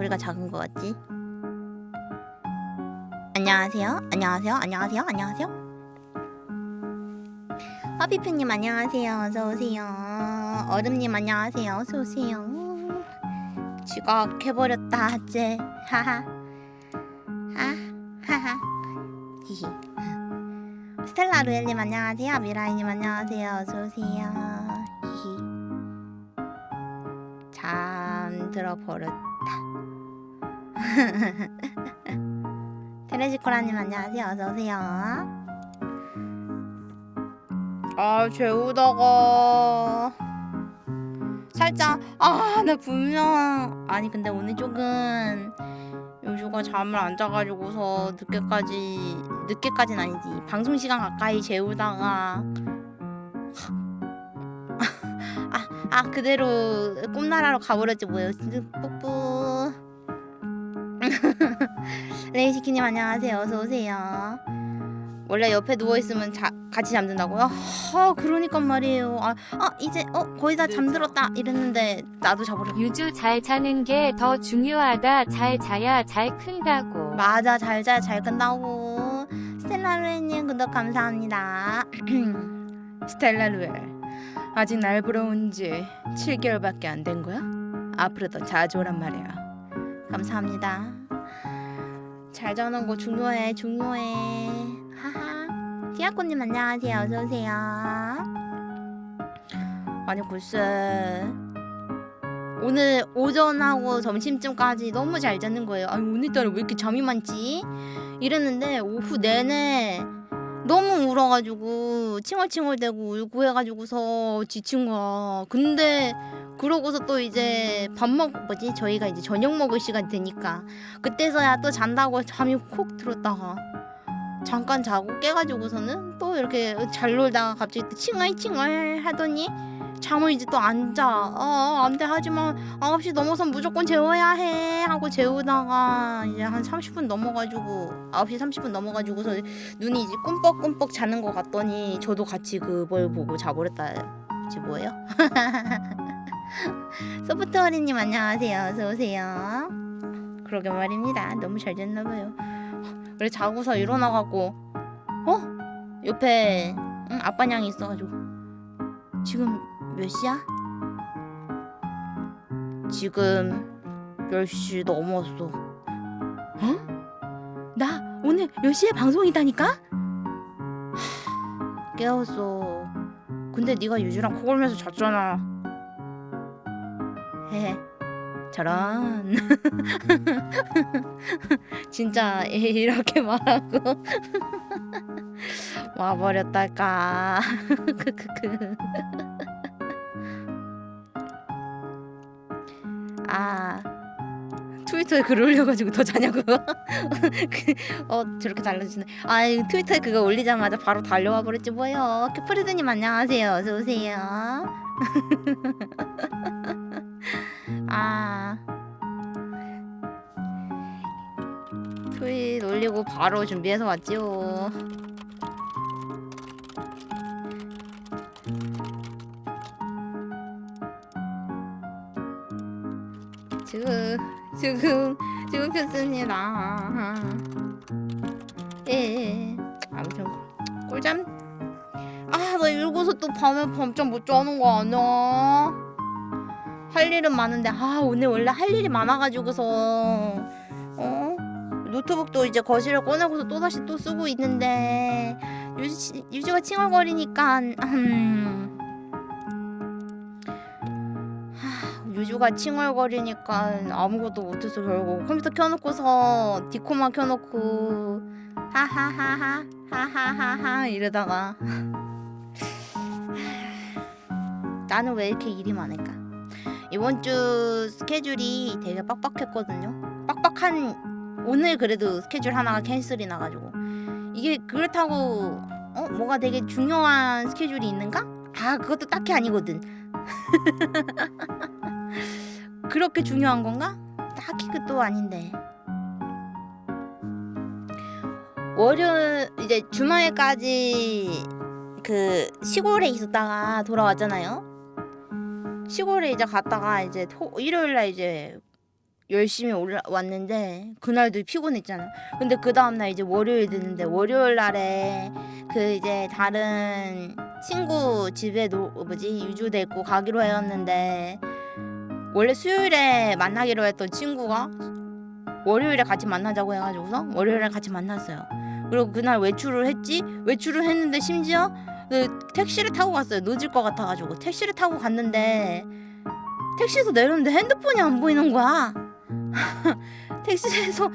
왜 소리가 작은 것 같지? 안녕하세요. 안녕하세요. 안녕하세요. 안녕하세요. 허비프님 안녕하세요. 어서 오세요. 얼음님 안녕하세요. 어서 오세요. 지각해버렸다 쟤. 하하. 하 하하. 히히. 스텔라 루엘님 안녕하세요. 미라이님 안녕하세요. 어서 오세요. 히히. 잠들어 버렸다. 테레지코라님 안녕하세요. 어서 오세요. 아 재우다가 살짝 아 나 분명 아니 근데 오늘 조금 요주가 잠을 안 자가지고서 늦게까지 늦게까지는 아니지 방송 시간 가까이 재우다가 아, 아 그대로 꿈나라로 가버렸지 뭐예요 뿌뿌 레이시키님 안녕하세요 어서 오세요 원래 옆에 누워 있으면 자, 같이 잠든다고요? 아 그러니까 말이에요 아, 아 이제 어 거의 다 잠들었다 이랬는데 나도 자버려 유주 잘 자는 게 더 중요하다. 잘 자야 잘 큰다고. 맞아 잘 자야 잘 끝나고 스텔라루엘님 구독 감사합니다 스텔라루엘 아직 날 부러운 지 7개월밖에 안 된 거야? 앞으로 더 자주 오란 말이야 감사합니다 잘 자는 거 중요해 중요해. 하하. 티아코님 안녕하세요. 어서오세요. 아니 글쎄. 오늘 오전하고 점심쯤까지 너무 잘 자는 거예요. 아니 오늘따라 왜 이렇게 잠이 많지? 이랬는데 오후 내내 너무 울어가지고 칭얼칭얼대고 울고 해가지고서 지친 거야. 근데 그러고서 또 이제 밥 먹, 뭐지? 저희가 이제 저녁 먹을 시간 되니까 그때서야 또 잔다고 잠이 콕 들었다가 잠깐 자고 깨가지고서는 또 이렇게 잘 놀다가 갑자기 또 칭얼칭얼 하더니 잠을 이제 또 안 자. 어, 안 돼. 하지만 9시 넘어선 무조건 재워야 해. 하고 재우다가 이제 한 30분 넘어가지고 9시 30분 넘어가지고서 눈이 이제 꿈뻑꿈뻑 자는 것 같더니 저도 같이 그걸 보고 자버렸다. 지 뭐예요? 소프트워리님 안녕하세요. 어서 오세요. 그러게 말입니다. 너무 잘 잤나 봐요. 그래 자고서 일어나갖고 어? 옆에 응, 아빠 냥이 있어가지고 지금 몇 시야? 지금 10시 넘었어. 어? 나 오늘 10시에 방송 있다니까? 하, 깨웠어. 근데 네가 유주랑 코 골면서 잤잖아. 헤헤. 저런. 진짜 이렇게 말하고 와버렸달까. 크크크 아. 트위터에 글 올려가지고 더 자냐고. 그, 어 저렇게 달라지네. 아 트위터에 그거 올리자마자 바로 달려와 버렸지. 뭐예요? 캐프리드님 안녕하세요. 어서오세요. 아. 트윗 올리고 바로 준비해서 왔지요 지금 지금 지금 켰습니다. 예 아무튼 꿀잠? 아나 읽어서 또 밤에 밤잠 못 자는 거 아니야? 할 일은 많은데 아 오늘 원래 할 일이 많아가지고서. 어? 노트북도 이제 거실에 꺼내고서 또다시 또 쓰고 있는데 유지, 유지가 칭얼거리니까 음, 유주가 칭얼거리니까 아무것도 못해서 결국 컴퓨터 켜놓고서 디코만 켜놓고 하하하하 하하하하 이러다가 나는 왜 이렇게 일이 많을까? 이번 주 스케줄이 되게 빡빡했거든요. 빡빡한 오늘 그래도 스케줄 하나가 캔슬이 나가지고. 이게 그렇다고 어? 뭐가 되게 중요한 스케줄이 있는가? 아 그것도 딱히 아니거든 그렇게 중요한 건가? 딱히 그것도 아닌데 월요일 이제 주말까지 그 시골에 있었다가 돌아왔잖아요 시골에 이제 갔다가 이제 토, 일요일날 이제 열심히 올라왔는데 그날도 피곤했잖아. 근데 그 다음날 이제 월요일 됐는데 월요일 날에 그 이제 다른 친구 집에 노 뭐지 유주 데리고 가기로 했는데 원래 수요일에 만나기로 했던 친구가 월요일에 같이 만나자고 해가지고서 월요일에 같이 만났어요. 그리고 그날 외출을 했지 외출을 했는데 심지어 그 택시를 타고 갔어요. 늦을 것 같아가지고 택시를 타고 갔는데 택시에서 내렸는데 핸드폰이 안 보이는 거야. 택시에서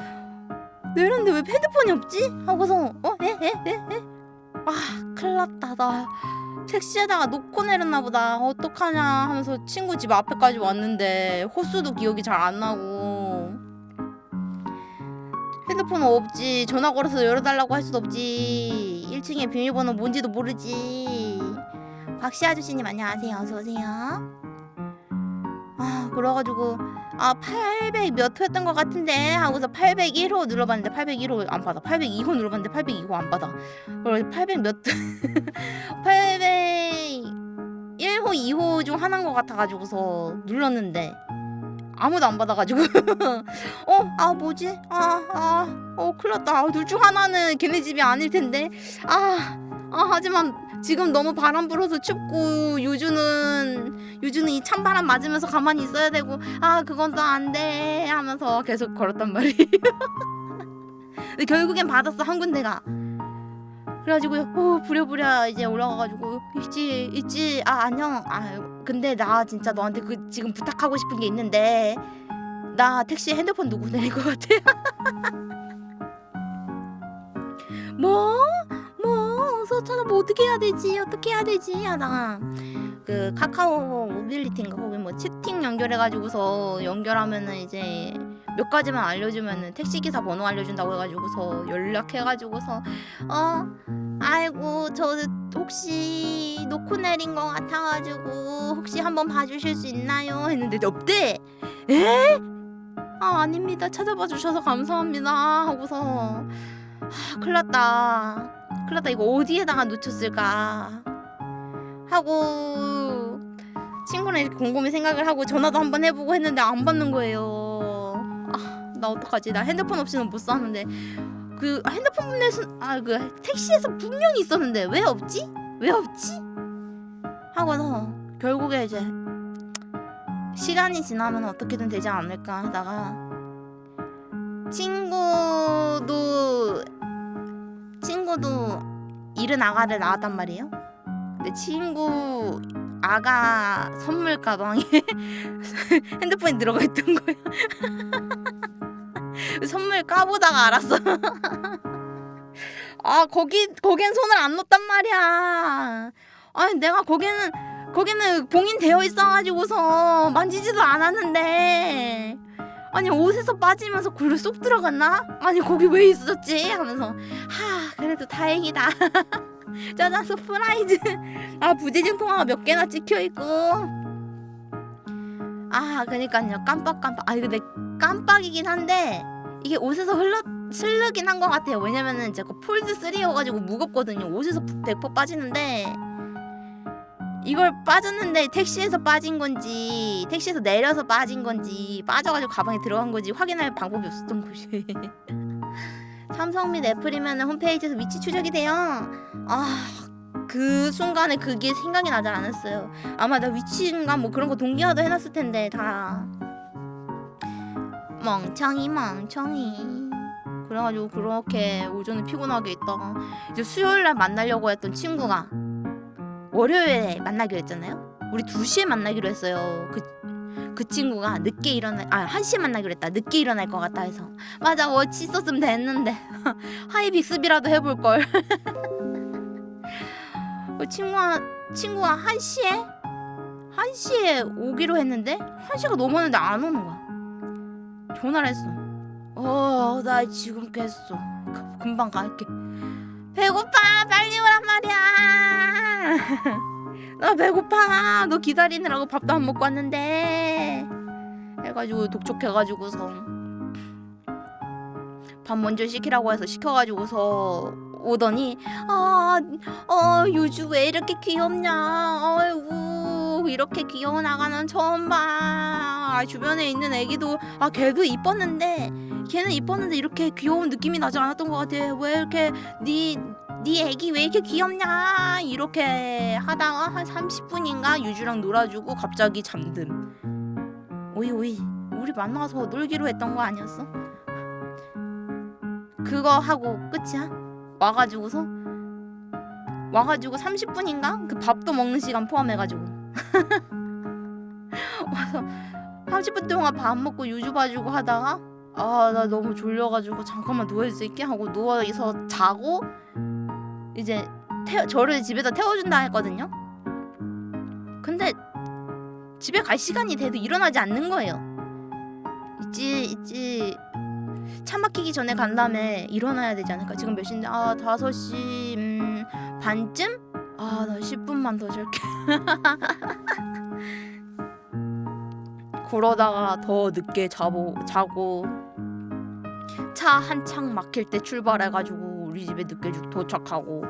내렸는데 왜 핸드폰이 없지? 하고서 어? 에? 에? 에? 에? 아 큰일 났다 나 택시에다가 놓고 내렸나 보다. 어떡하냐 하면서 친구 집 앞에까지 왔는데 호수도 기억이 잘 안 나고. 핸드폰 없지. 전화 걸어서 열어달라고 할 수도 없지. 1층에 비밀번호 뭔지도 모르지. 박씨 아저씨님 안녕하세요. 어서오세요 아 그래가지고 아 800 몇 호였던 것 같은데 하고서 801호 눌러봤는데 801호 안 받아. 802호 눌러봤는데 802호 안 받아. 그래서 800몇 801호 2호 중 하나인 것 같아가지고서 눌렀는데 아무도 안 받아가지고. 어 아 뭐지? 아 아어 큰일 났다. 아, 둘 중 하나는 걔네 집이 아닐 텐데. 아, 아 하지만 지금 너무 바람 불어서 춥고 유주는 유주는 이 찬바람 맞으면서 가만히 있어야 되고 아 그건 또 안 돼 하면서 계속 걸었단 말이에요 결국엔 받았어 한 군데가 그래가지고 어 부랴부랴 이제 올라가가지고 있지 있지 아 안녕 아 근데 나 진짜 너한테 그 지금 부탁하고 싶은 게 있는데 나 택시 핸드폰 누구 내릴 것 같아? 뭐? 뭐? 어서 찾아뭐 어떻게 해야 되지? 어떻게 해야 되지? 하다가 그 카카오 모빌리티인가 거기 뭐 채팅 연결해가지고서 연결하면은 이제 몇 가지만 알려주면은 택시기사 번호 알려준다고 해가지고서 연락해가지고서 어 아이고 저 혹시 놓고 내린 것 같아가지고 혹시 한번 봐주실 수 있나요? 했는데 없대 에? 아 아닙니다 찾아봐 주셔서 감사합니다 하고서 하, 큰일 났다 났다 이거 어디에다가 놓쳤을까 하고 친구랑 곰곰이 생각을 하고 전화도 한번 해보고 했는데 안 받는 거예요 아 나 어떡하지 나 핸드폰 없이는 못 사는데 그 핸드폰에서 아그 택시에서 분명히 있었는데 왜 없지? 왜 없지? 하고서 결국에 이제 시간이 지나면 어떻게든 되지 않을까 하다가 친구도 친구도 이른 아가를 낳았단 말이에요. 근데 친구 아가 선물 가방에 핸드폰이 들어가 있던 거예요. 선물 까보다가 알았어. 아 거기 거긴 손을 안 놓단 말이야. 아니 내가 거기는 거기는 봉인되어 있어가지고서 만지지도 않았는데 아니 옷에서 빠지면서 글로 쏙 들어갔나? 아니 거기 왜 있었지? 하면서 하 그래도 다행이다. 짜잔 surprise. 아 부재중 통화가 몇 개나 찍혀 있고. 아 그니까요 깜빡깜빡. 아 근데 깜빡이긴 한데 이게 옷에서 흘러 슬르긴 한 것 같아요. 왜냐면은 제가 폴드 3여가지고 무겁거든요. 옷에서 100% 빠지는데 이걸 빠졌는데 택시에서 빠진 건지 택시에서 내려서 빠진 건지 빠져가지고 가방에 들어간 건지 확인할 방법이 없었던 거지. 삼성 및 애플이면 홈페이지에서 위치 추적이 돼요. 아. 그 순간에 그게 생각이 나지 않았어요. 아마 나 위치인가 뭐 그런 거 동기화도 해놨을 텐데 다 멍청이 멍청이 그래가지고 그렇게 오전에 피곤하게 있다가 이제 수요일날 만나려고 했던 친구가 월요일에 만나기로 했잖아요? 우리 2시에 만나기로 했어요. 그, 그 친구가 늦게 일어나 아 1시에 만나기로 했다. 늦게 일어날 것 같다 해서. 맞아 watch 있었으면 됐는데. Hi 빅스비라도 해볼걸. 그 친구가 친구가 1시에? 1시에 오기로 했는데? 1시가 넘었는데 안 오는 거야. 전화를 했어. 어, 나 지금 깼어. 그- 금방 갈게. 배고파, 빨리 오란 말이야. 나 배고파. 너 기다리느라고 밥도 안 먹고 왔는데. 해가지고 독촉해가지고서 밥 먼저 시키라고 해서 시켜가지고서 오더니 아, 어, 유주 왜 이렇게 귀엽냐? 아이고 이렇게 귀여운 아가는 처음 봐. 아, 주변에 있는 애기도 아 걔도 이뻤는데 걔는 이뻤는데 이렇게 귀여운 느낌이 나지 않았던 것 같아. 왜 이렇게 네네 애기 왜 이렇게 귀엽냐 이렇게 하다가 한 30분인가 유주랑 놀아주고 갑자기 잠듦. 오이 오이 우리 만나서 놀기로 했던 거 아니었어? 그거 하고 끝이야? 와가지고서 와가지고 30분인가 그 밥도 먹는 시간 포함해가지고 와서 30분 동안 밥 먹고 유주 봐주고 하다가 아 나 너무 졸려가지고 잠깐만 누워 있을게 하고 누워서 자고 이제 태, 저를 집에다 태워준다 했거든요. 근데 집에 갈 시간이 돼도 일어나지 않는 거예요. 있지 있지 차 막히기 전에 간 다음에 일어나야 되지 않을까? 지금 몇 시인데 아 5시 음, 반쯤? 아 나 10분만 더 잘게. 그러다가 더 늦게 자고 자고 차 한창 막힐 때 출발해가지고 우리 집에 늦게 주- 도착하고.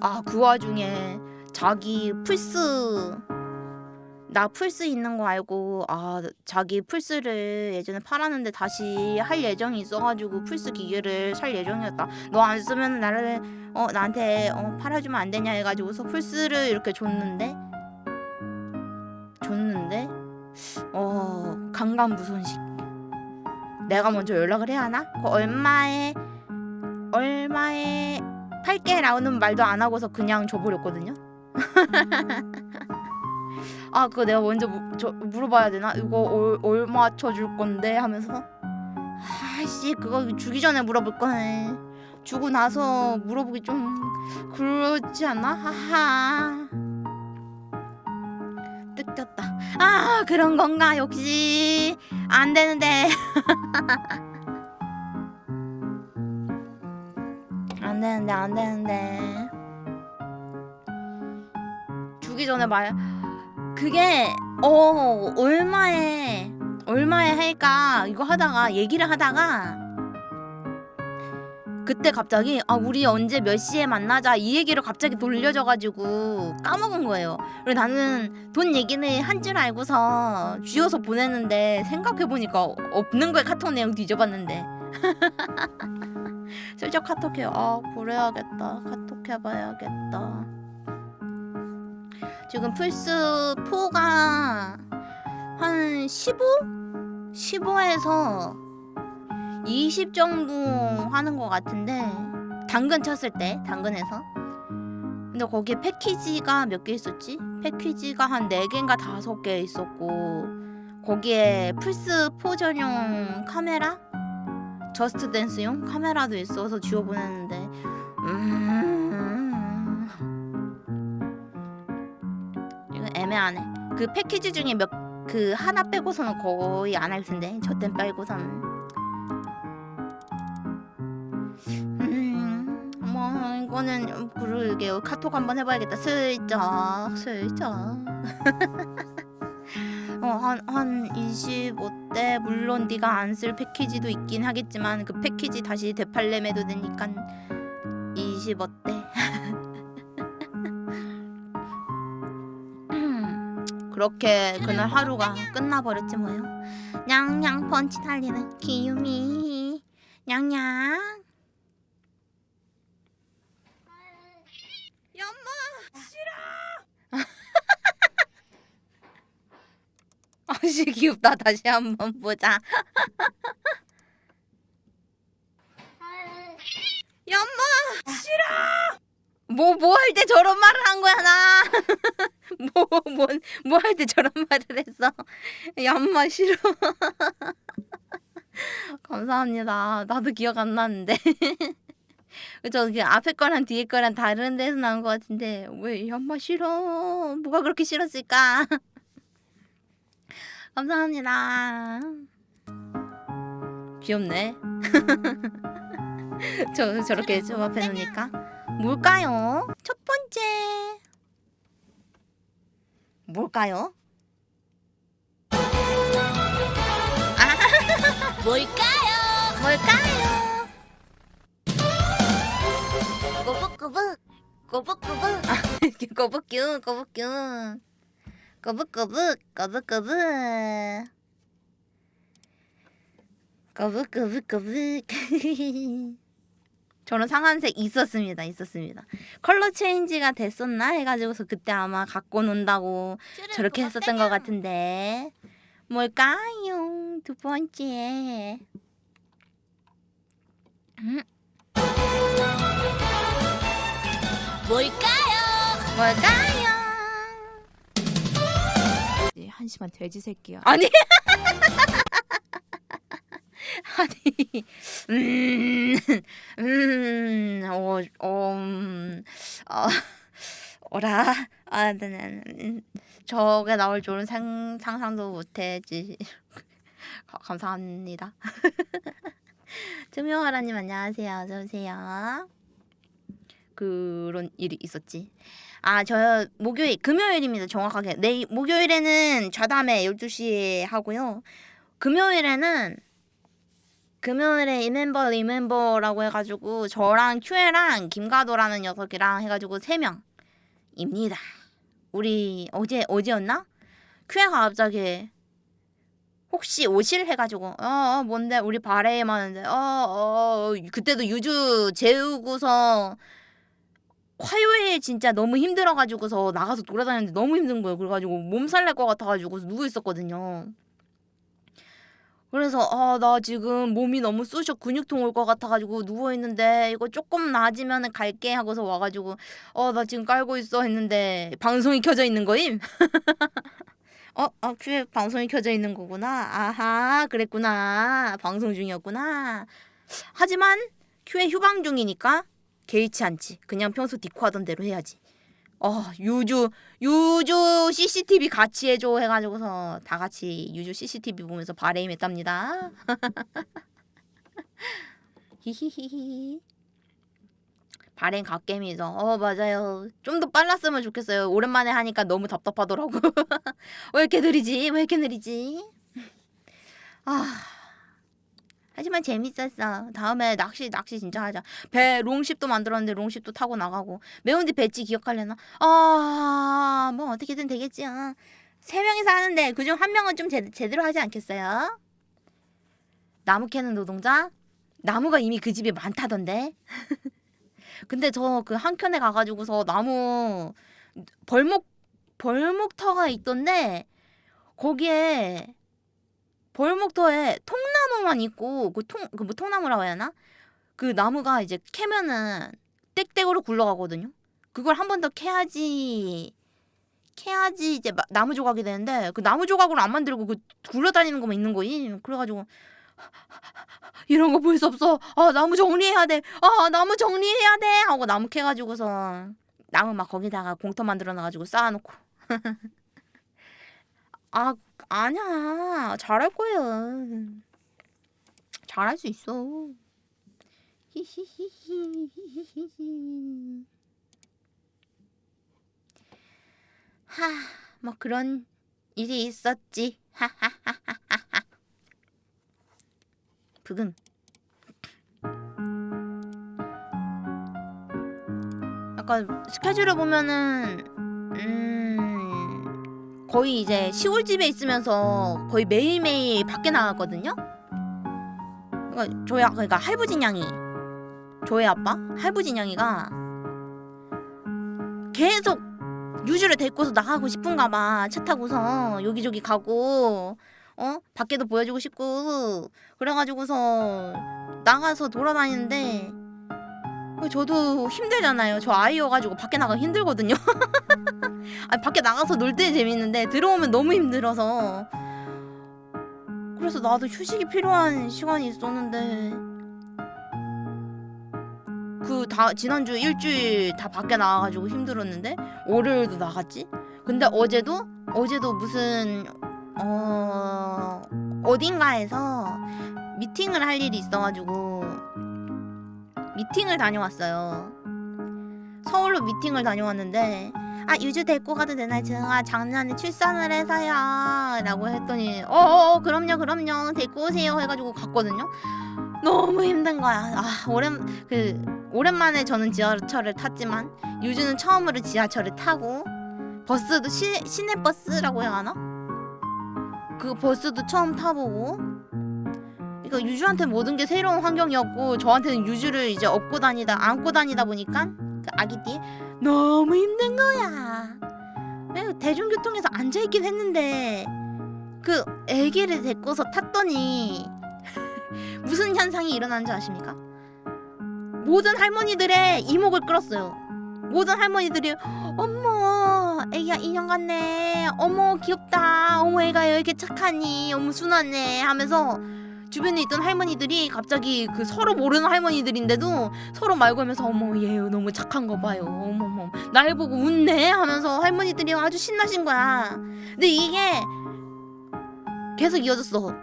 아 그 와중에 자기 플스 나 플스 있는 거 알고 아 자기 플스를 예전에 팔았는데 다시 할 예정이 있어가지고 플스 기계를 살 예정이었다. 너 안 쓰면 나를 어 나한테 어 팔아주면 안 되냐 해가지고서 플스를 이렇게 줬는데? 줬는데? 어 강간부손식. 내가 먼저 연락을 해야 하나? 그 얼마에 얼마에 팔게 라는 말도 안 하고서 그냥 줘버렸거든요. 아 그거 내가 먼저 무, 저, 물어봐야 되나? 이거 얼, 얼마 쳐줄 건데 하면서 아씨 그거 주기 전에 물어볼 거네. 주고 나서 물어보기 좀 그렇지 않나? 하하. 뜯겼다. 아 그런 건가 역시 안 되는데 안 되는데 안 되는데 주기 전에 말 그게 어 얼마에 얼마에 할까 이거 하다가 얘기를 하다가 그때 갑자기 아 우리 언제 몇 시에 만나자 이 얘기를 갑자기 돌려줘가지고 까먹은 거예요. 그리고 나는 돈 얘기는 한 줄 알고서 쥐어서 보냈는데 생각해 보니까 없는 거에 카톡 내용 뒤져봤는데 슬쩍 카톡해요. 아 그래야겠다. 카톡 해봐야겠다. 지금 플스 4가 한 15? 15에서 20 정도 하는 것 같은데 당근 쳤을 때 당근에서 근데 거기에 패키지가 몇 개 있었지? 패키지가 한 4개인가 5개 있었고 거기에 플스 4 전용 카메라? Just Dance용 카메라도 있어서 쥐어 보냈는데 음... 이거 애매하네 그 패키지 중에 몇 그 하나 빼고서는 거의 안 할 텐데 저댄 빼고서는 음, 뭐 이거는 그러게요. 카톡 한번 해봐야겠다. 슬쩍, 슬쩍. 어, 한, 한 25대 물론 네가 안 쓸 패키지도 있긴 하겠지만 그 패키지 다시 되팔렘해도 되니까 25대. 그렇게 그날 하루가 끝나버렸지 뭐요. 냥냥 펀치 달리는 기유미. 냥냥. 엄마 싫어. 아씨 귀엽다. 다시 한번 보자. 엄마 싫어. 뭐 뭐 할 때 저런 말을 한 거야 나. 뭐뭐뭐 할 때 저런 말을 했어. 엄마 싫어. 감사합니다. 나도 기억 안 나는데. 그죠? 그 앞에 거랑 뒤에 거랑 다른 데서 나온 것 같은데 왜 엄마 싫어? 뭐가 그렇게 싫었을까? 감사합니다. 귀엽네. 저 저렇게 좀 앞에 놓으니까 뭘까요? 첫 번째 뭘까요? 뭘까요? 뭘까요? 꼬북꼬북 꼬북꼬북 꼬북뀨 꼬북뀨 거북거북 거북거북 거북거북거북 저는 상한색 있었습니다 있었습니다. 컬러 체인지가 됐었나 해가지고서 그때 아마 갖고 논다고 저렇게 했었던 것 같은데. 뭘까요? 두 번째. 음, 뭘까요? 뭘까요? 네, 한심한 돼지 새끼야. 아니 아니 음, 음, 어, 어, 음, 어, 어라, 아, 네, 네, 음, 저게 나올 줄은 상, 상상도 못했지. 가- 감사합니다. 투명하라님 안녕하세요. 어서 오세요. 그런 일이 있었지. 아, 저 목요일, 금요일입니다. 정확하게. 내일 목요일에는 좌담회 12시에 하고요. 금요일에는 금요일에 이멤버 리멤버라고 해가지고 저랑 큐에랑 김가도라는 녀석이랑 해가지고 세 명입니다. 우리 어제 어제였나? 큐에가 갑자기 혹시 오실 해가지고 어, 어 뭔데 우리 바레임 하는데 어어 그때도 유주 재우고서 화요일 진짜 너무 힘들어가지고서 나가서 돌아다녔는데 너무 힘든 거예요. 그래가지고 몸살 날 것 같아가지고 누워 있었거든요. 그래서 아 나 지금 몸이 너무 쑤셔 근육통 올 것 같아가지고 누워 있는데 이거 조금 나아지면은 갈게 하고서 와가지고 어 나 지금 깔고 있어 했는데 방송이 켜져 있는 거임. 어, 아, 큐에 방송이 켜져 있는 거구나. 아하, 그랬구나. 방송 중이었구나. 하지만 큐에 휴방 중이니까 개의치 않지. 그냥 평소 디코 하던 대로 해야지. 어, 유주, 유주 CCTV 같이 해줘 해가지고서 다 같이 유주 CCTV 보면서 바레임 했답니다. 히히히히. 바레임 갓겜이죠. 어, 맞아요. 좀 더 빨랐으면 좋겠어요. 오랜만에 하니까 너무 답답하더라고. 왜 이렇게 느리지? 왜 이렇게 느리지? 아. 하지만 재밌었어. 다음에 낚시 낚시 진짜 하자. 배 롱십도 만들었는데 롱십도 타고 나가고. 매운데 배지 기억하려나? 아, 뭐 어떻게든 되겠지. 요. 세 명이서 하는데 그중 한 명은 좀 제, 제대로 하지 않겠어요? 나무 캐는 노동자? 나무가 이미 그 집에 많다던데. 근데 저 그 한켠에 가가지고서 나무 벌목 벌목터가 있던데 거기에 벌목터에 통나무만 있고 그 통 그 뭐 통나무라고 해야 하나? 그 나무가 이제 캐면은 땡땡으로 굴러가거든요. 그걸 한 번 더 캐야지 캐야지 이제 마- 나무 조각이 되는데 그 나무 조각으로 안 만들고 그 굴러다니는 것만 있는 거임. 그래가지고 이런 거 볼 수 없어. 아 나무 정리해야 돼. 아 나무 정리해야 돼. 하고 나무 캐가지고서 나무 막 거기다가 공터 만들어 놔가지고 쌓아놓고. 아 아니야 잘할 거예요. 잘할 수 있어. 히히히히히히히. 하, 뭐 그런 일이 있었지. 부금. 약간 스케줄을 보면은 음 거의 이제 시골집에 있으면서 거의 매일매일 밖에 나갔거든요. 그러니까 저희 아 그러니까 할부진 양이 저희 아빠 할부진 양이가 계속 유주를 데리고서 나가고 싶은가 봐. 차 타고서 여기저기 가고 어 밖에도 보여주고 싶고 그래가지고서 나가서 돌아다니는데 저도 힘들잖아요. 저 아이여가지고 밖에 나가 힘들거든요. 아니 밖에 나가서 놀 때 재밌는데 들어오면 너무 힘들어서 그래서 나도 휴식이 필요한 시간이 있었는데 그 다 지난주 일주일 다 밖에 나가가지고 힘들었는데 월요일도 나갔지. 근데 어제도 어제도 무슨 어 어딘가에서 미팅을 할 일이 있어가지고 미팅을 다녀왔어요. 서울로 미팅을 다녀왔는데 아 유주 데리고 가도 되나요? 제가 작년에 출산을 해서요. 라고 했더니 어어 그럼요 그럼요. 데리고 오세요. 해가지고 갔거든요. 너무 힘든 거야. 아 오랜 그 오랜만에 저는 지하철을 탔지만 유주는 처음으로 지하철을 타고 버스도 시, 시내 버스라고 해야 하나? 그 버스도 처음 타보고 그러니까 유주한테 모든 게 새로운 환경이었고 저한테는 유주를 이제 업고 다니다 안고 다니다 보니까 그 아기 띠 너무 힘든 거야. 대중교통에서 앉아 있긴 했는데 그 아기를 데리고서 탔더니 무슨 현상이 일어나는지 아십니까? 모든 할머니들의 이목을 끌었어요. 모든 할머니들이 어머 애기야 인형 같네 어머 귀엽다 어머 애가 왜 이렇게 착하니 어머 순하네 하면서 주변에 있던 할머니들이 갑자기 그 서로 모르는 할머니들인데도 서로 말 걸면서 어머 얘 너무 착한 거 봐요. 어머머. 날 보고 웃네 하면서 할머니들이 아주 신나신 거야. 근데 이게 계속 이어졌어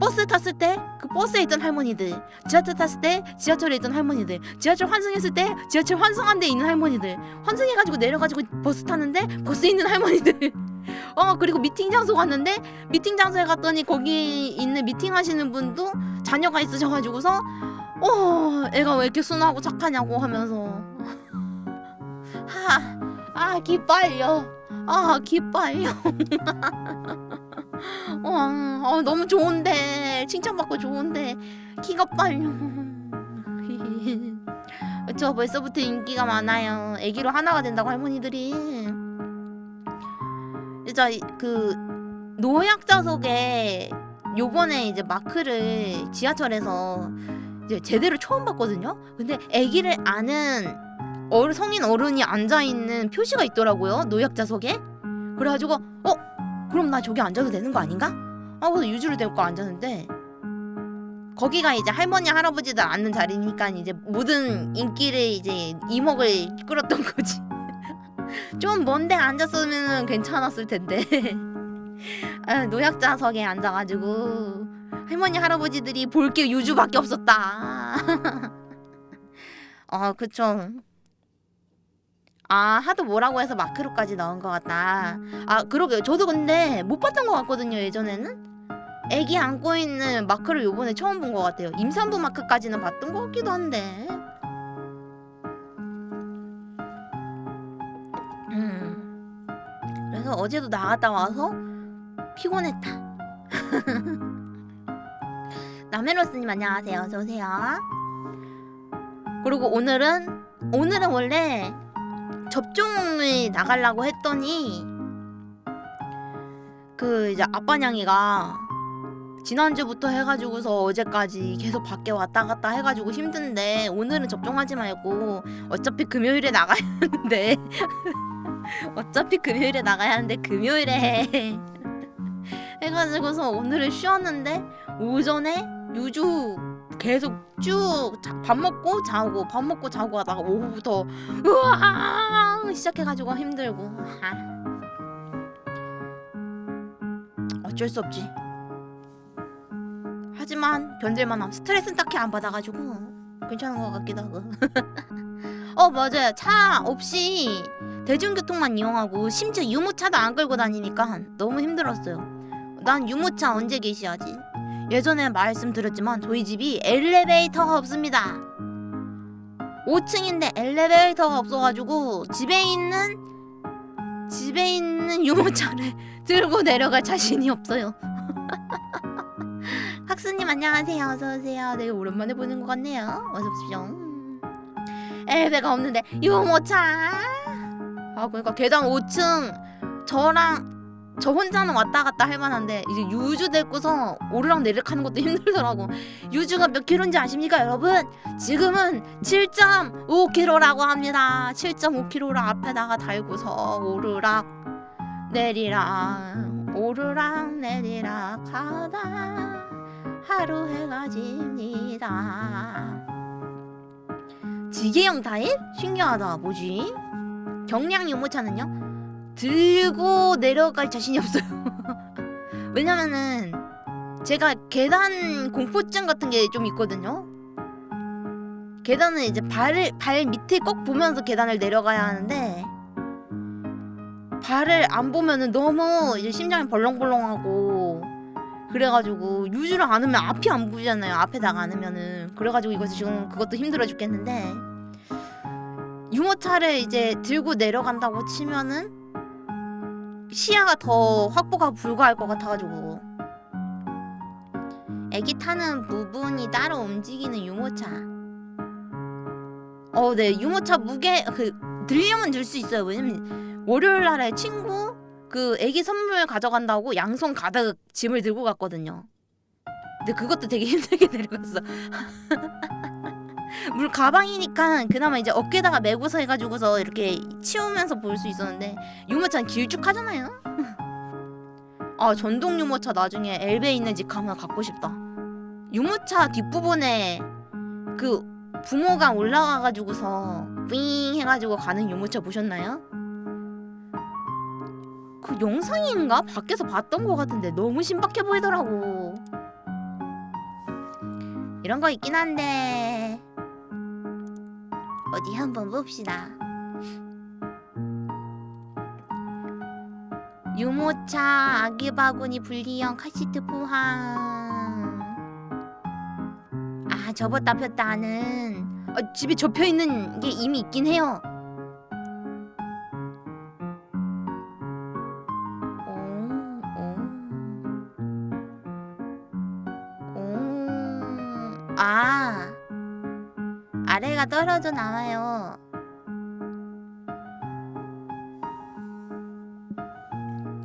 버스 탔을 때 그 버스에 있던 할머니들 지하철 탔을 때 지하철에 있던 할머니들 지하철 환승했을 때 지하철 환승한 데 있는 할머니들 환승해가지고 내려가지고 버스 타는데 버스에 있는 할머니들. 어 그리고 미팅 장소 갔는데 미팅 장소에 갔더니 거기 있는 미팅 하시는 분도 자녀가 있으셔가지고서 어 애가 왜 이렇게 순하고 착하냐고 하면서. 하아 기빨려. 아 기빨려 어, 어 너무 좋은데. 칭찬받고 좋은데. 키가 빨려. 저 벌써부터 인기가 많아요. 애기로 하나가 된다고 할머니들이. 진짜 이- 그 노약자석에 요번에 이제 마크를 지하철에서 이제 제대로 처음 봤거든요? 근데 애기를 아는 어른 성인 어른이 앉아 있는 표시가 있더라고요 노약자석에. 그래가지고 어 그럼 나 저기 앉아도 되는 거 아닌가? 하고서 유주를 데리고 앉았는데 거기가 이제 할머니 할아버지들 앉는 자리니까 이제 모든 인기를 이제 이목을 끌었던 거지. 좀 먼데 앉았으면 괜찮았을 텐데. 아, 노약자석에 앉아가지고 할머니 할아버지들이 볼 게 유주밖에 없었다. 아 그쵸. 아 하도 뭐라고 해서 마크로까지 나온 것 같다. 아 그러게요. 저도 근데 못 봤던 것 같거든요 예전에는. 애기 안고 있는 마크를 요번에 처음 본 것 같아요. 임산부 마크까지는 봤던 것 같기도 한데. 음. 그래서 어제도 나갔다 와서 피곤했다. 나멜로스님 안녕하세요. 어서 오세요. 그리고 오늘은 오늘은 원래 접종을 나가려고 했더니 그 이제 아빠냥이가 지난주부터 해가지고서 어제까지 계속 밖에 왔다 갔다 해가지고 힘든데 오늘은 접종하지 말고 어차피 금요일에 나가야 하는데 어차피 금요일에 나가야 하는데 금요일에 해. 해가지고서 오늘은 쉬었는데 오전에 유주 계속 쭉 밥 먹고 자고 밥 먹고 자고 하다가 오후부터 우와 시작해가지고 힘들고. 아. 어쩔 수 없지. 하지만 견딜만 함. 스트레스는 딱히 안 받아가지고 괜찮은 것 같기도 하고. 어 맞아요 차 없이 대중교통만 이용하고 심지어 유모차도 안 끌고 다니니까 너무 힘들었어요. 난 유모차 언제 개시하지 예전에 말씀드렸지만 저희 집이 엘리베이터가 없습니다. 5층인데 엘리베이터가 없어가지고 집에 있는 집에 있는 유모차를 들고 내려갈 자신이 없어요. 학수님 안녕하세요. 어서오세요. 되게 오랜만에 보는 것 같네요. 어서오십시오. 엘베가 없는데 유모차! 아 그러니까 계단 5층 저랑 저 혼자는 왔다 갔다 할 만한데 이제 유주 데리고서 오르락 내리락 하는 것도 힘들더라고 유주가 몇 킬로인지 아십니까 여러분? 지금은 7.5킬로라고 합니다 7.5킬로를 앞에다가 달고서 오르락 내리락 오르락 내리락 하다 하루 해가 집니다 지게형 타입? 신기하다 뭐지? 경량 유모차는요? 들고 내려갈 자신이 없어요. 왜냐면은 제가 계단 공포증 같은 게 좀 있거든요. 계단은 이제 발을 발 밑에 꼭 보면서 계단을 내려가야 하는데 발을 안 보면은 너무 이제 심장이 벌렁벌렁하고 그래가지고 유주를 안 으면 앞이 안 보이잖아요. 앞에다가 안 으면은. 그래가지고 이거 지금 그것도 힘들어 죽겠는데 유모차를 이제 들고 내려간다고 치면은 시야가 더 확보가 불가할 것 같아가지고. 애기 타는 부분이 따로 움직이는 유모차. 어네 유모차 무게 그 들려면 들 수 있어요. 왜냐면 월요일 날에 친구 그 애기 선물 가져간다고 양손 가득 짐을 들고 갔거든요. 근데 그것도 되게 힘들게 데려갔어 물 가방이니까 그나마 이제 어깨다가 메고서 해가지고서 이렇게 치우면서 볼 수 있었는데 유모차는 길쭉하잖아요. 아 전동 유모차 나중에 엘베 있는 집 가면 갖고 싶다. 유모차 뒷부분에 그 부모가 올라가가지고서 윙 해가지고 가는 유모차 보셨나요? 그 영상인가 밖에서 봤던 것 같은데 너무 신박해 보이더라고. 이런 거 있긴 한데 어디 한번 봅시다. 유모차 아기 바구니 분리형 카시트 포함. 아 접었다 폈다 하는. 아, 집에 접혀 있는 게 이미 있긴 해요. 아래가 떨어져 나와요.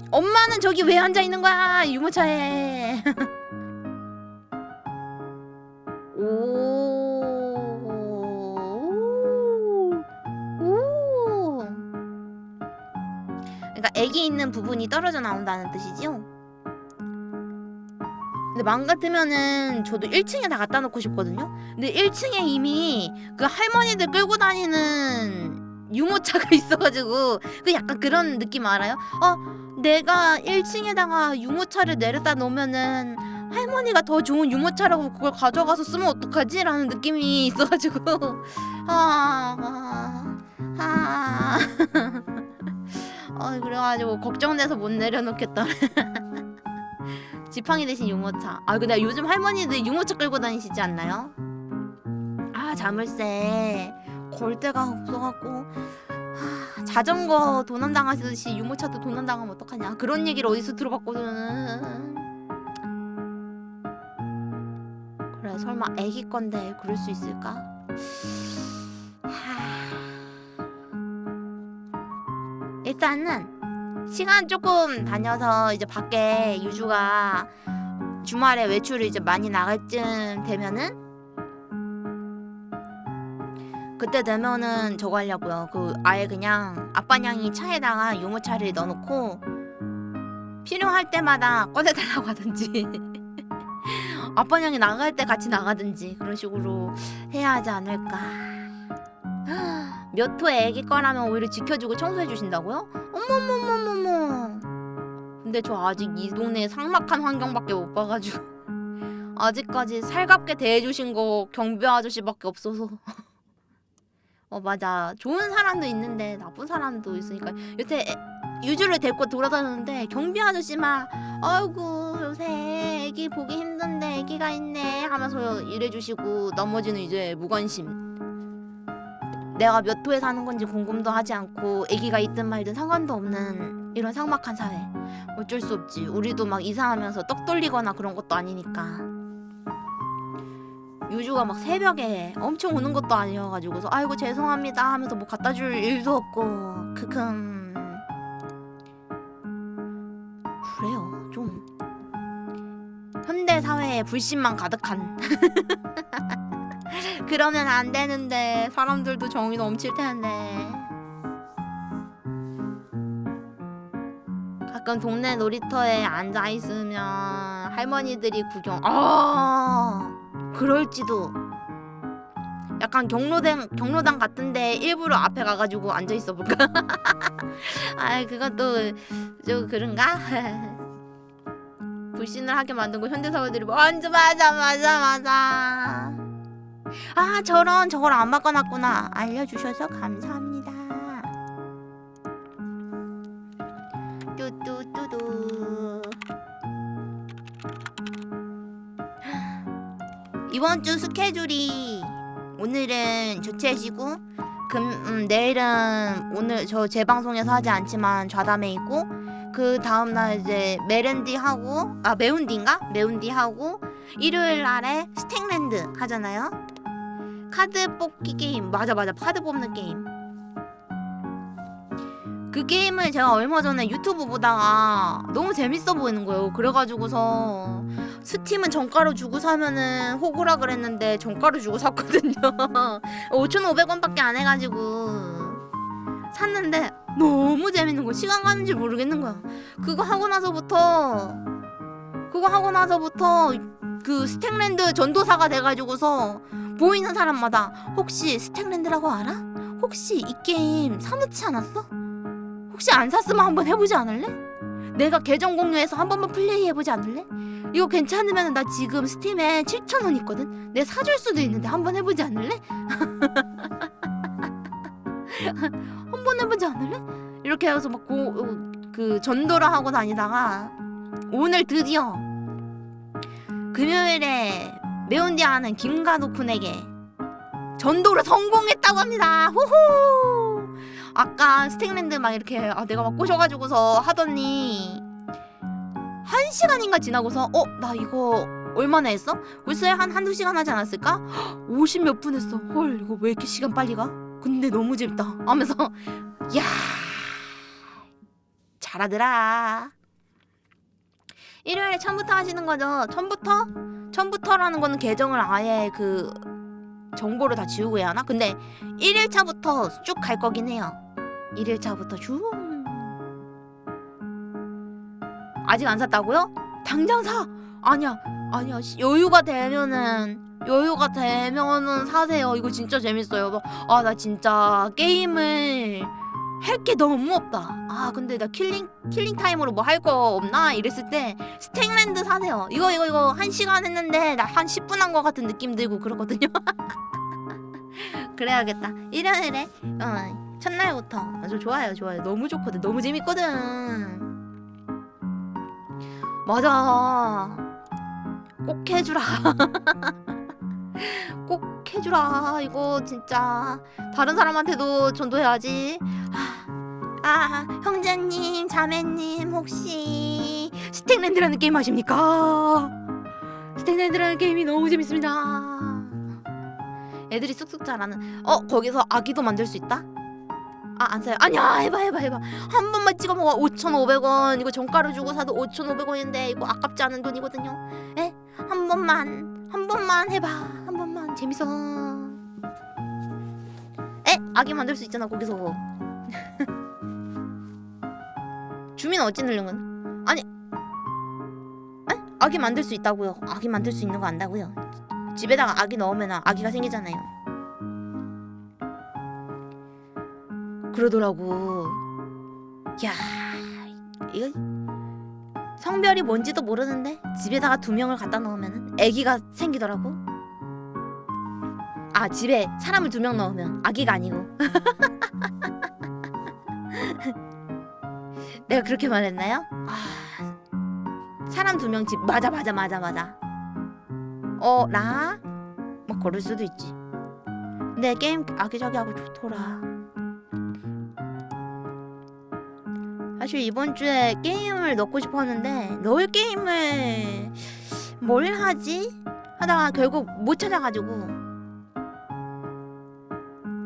엄마는 저기 왜 앉아 있는 거야? 유모차에. 그러니까 애기 있는 부분이 떨어져 나온다는 뜻이지요? 근데 마음 같으면은 저도 1층에 다 갖다 놓고 싶거든요. 근데 1층에 이미 그 할머니들 끌고 다니는 유모차가 있어가지고 그 약간 그런 느낌 알아요? 어 내가 1층에다가 유모차를 내려다 놓으면은 할머니가 더 좋은 유모차라고 그걸 가져가서 쓰면 어떡하지? 라는 느낌이 있어가지고 아, 아, 아. 어, 그래가지고 걱정돼서 못 내려놓겠다. 지팡이 대신 유모차. 아 근데 요즘 할머니들 유모차 끌고 다니시지 않나요? 아 자물쇠 걸 데가 없어갖고 아, 자전거 도난 당하시듯이 유모차도 도난 당하면 어떡하냐 그런 얘기를 어디서 들어봤거든. 그래 설마 애기 건데 그럴 수 있을까? 하... 일단은 시간 조금 다녀서 이제 밖에 유주가 주말에 외출을 이제 많이 나갈 쯤 되면은 그때 되면은 저거 하려고요. 그 아예 그냥 아빠냥이 차에다가 유모차를 넣어놓고 필요할 때마다 꺼내달라고 하든지 아빠냥이 나갈 때 같이 나가든지 그런 식으로 해야 하지 않을까. 몇 호의 애기 거라면 오히려 지켜주고 청소해 주신다고요? 어머머머머머. 근데 저 아직 이 동네 삭막한 환경밖에 못 봐가지고 아직까지 살갑게 대해주신 거 경비 아저씨밖에 없어서. 어 맞아 좋은 사람도 있는데 나쁜 사람도 있으니까 요새 애- 유주를 데리고 돌아다니는데 경비 아저씨 막 아이고 요새 애기 보기 힘든데 애기가 있네 하면서 이래주시고 나머지는 이제 무관심 내가 몇 호에 사는 건지 궁금도 하지 않고 아기가 있든 말든 상관도 없는 이런 삭막한 사회. 어쩔 수 없지. 우리도 막 이사하면서 떡 돌리거나 그런 것도 아니니까. 유주가 막 새벽에 엄청 오는 것도 아니어가지고서 아이고 죄송합니다 하면서 뭐 갖다 줄 일도 없고 크흠 그래요. 좀 현대 사회에 불신만 가득한 그러면 안 되는데 사람들도 정이 넘칠 텐데. 가끔 동네 놀이터에 앉아 있으면 할머니들이 구경 아 그럴지도. 약간 경로당 경로당 같은데 일부러 앞에 가가지고 앉아 있어 볼까? 아 그것도 좀 그런가? 불신을 하게 만든 거 현대 사회들이 먼저 맞아 맞아 맞아 아 저런 저걸 안 바꿔놨구나 알려주셔서 감사합니다 뚜뚜뚜뚜 이번 주 스케줄이 오늘은 조치해지고 금 음, 내일은 오늘 저 제 방송에서 하지 않지만 좌담회 있고 그 다음날 이제 메렌디 하고 아 매운디인가? 매운디 하고 일요일 날에 Stacklands 하잖아요. 카드 뽑기 게임 맞아 맞아 카드 뽑는 게임. 그 게임을 제가 얼마 전에 유튜브 보다가 너무 재밌어 보이는 거예요. 그래가지고서 Steam은 정가로 주고 사면은 호구라 그랬는데 정가로 주고 샀거든요. 5,500원밖에 안 해가지고 샀는데 너무 재밌는 거 시간 가는 줄 모르겠는 거야. 그거 하고 나서부터 그거 하고 나서부터 그 Stacklands 전도사가 돼가지고서 보이는 사람마다 혹시 Stacklands라고 알아? 혹시 이 게임 사놓지 않았어? 혹시 안 샀으면 한번 해보지 않을래? 내가 계정 공유해서 한 번만 플레이 해보지 않을래? 이거 괜찮으면 나 지금 스팀에 7,000원 있거든? 내가 사줄 수도 있는데 한번 해보지 않을래? 한번 해보지 않을래? 이렇게 해서 막그 전도를 하고 다니다가 오늘 드디어 금요일에 매운디 하는 김가도쿤에게 전도를 성공했다고 합니다. 호호! 아까 스택랜드 막 이렇게 아, 내가 막 꼬셔가지고서 하더니 한 시간인가 지나고서 어 나 이거 얼마나 했어? 글쎄 한 한두 시간 하지 않았을까? 50 몇 분 했어. 헐 이거 왜 이렇게 시간 빨리 가? 근데 너무 재밌다. 하면서 야 잘하더라. 일요일에 처음부터 하시는 거죠? 처음부터? 처음부터라는 거는 계정을 아예 그 정보를 다 지우고 해야 하나? 근데 1일차부터 쭉 갈 거긴 해요. 1일차부터 쭉. 아직 안 샀다고요? 당장 사. 아니야. 아니야. 씨, 여유가 되면은 여유가 되면은 사세요. 이거 진짜 재밌어요. 아, 나 진짜 게임을 할 게 너무 없다. 아, 근데 나 killing killing time으로 뭐 할 거 없나 이랬을 때 Stacklands 사세요. 이거 이거 이거 한 시간 했는데 나 한 10분 한 거 같은 느낌 들고 그렇거든요. 그래야겠다. 일요일에 어, 첫날부터 아주 좋아요, 좋아요. 너무 좋거든. 너무 재밌거든. 맞아. 꼭 해주라. 꼭 해주라. 이거 진짜 다른 사람한테도 전도해야지. 아, 아, 형제님, 자매님 혹시 스택랜드라는 게임 아십니까? 스택랜드라는 게임이 너무 재밌습니다. 애들이 쑥쑥 자라는. 어, 거기서 아기도 만들 수 있다? 아, 안 사요. 아니야, 해봐, 해봐, 해봐. 한 번만 찍어 먹어. 5,500원. 이거 정가로 주고 사도 5,500원인데 이거 아깝지 않은 돈이거든요. 에? 한 번만, 한 번만 해봐. 재밌어. 에? 아기 만들 수 있잖아, 거기서. 주민 어찌 늘름은? 아니, 에? 아기 만들 수 있다고요. 아기 만들 수 있는 거 안다고요. 집에다가 아기 넣으면 아기가 생기잖아요. 그러더라고. 야, 이거 성별이 뭔지도 모르는데 집에다가 두 명을 갖다 놓으면 아기가 생기더라고. 아 집에 사람을 두 명 넣으면 아기가 아니고. 내가 그렇게 말했나요? 아, 사람 두 명 집 맞아 맞아 맞아 맞아. 어라? 뭐 그럴 수도 있지. 근데 게임 아기자기하고 좋더라. 사실 이번 주에 게임을 넣고 싶었는데 넣을 게임을 뭘 하지? 하다가 결국 못 찾아가지고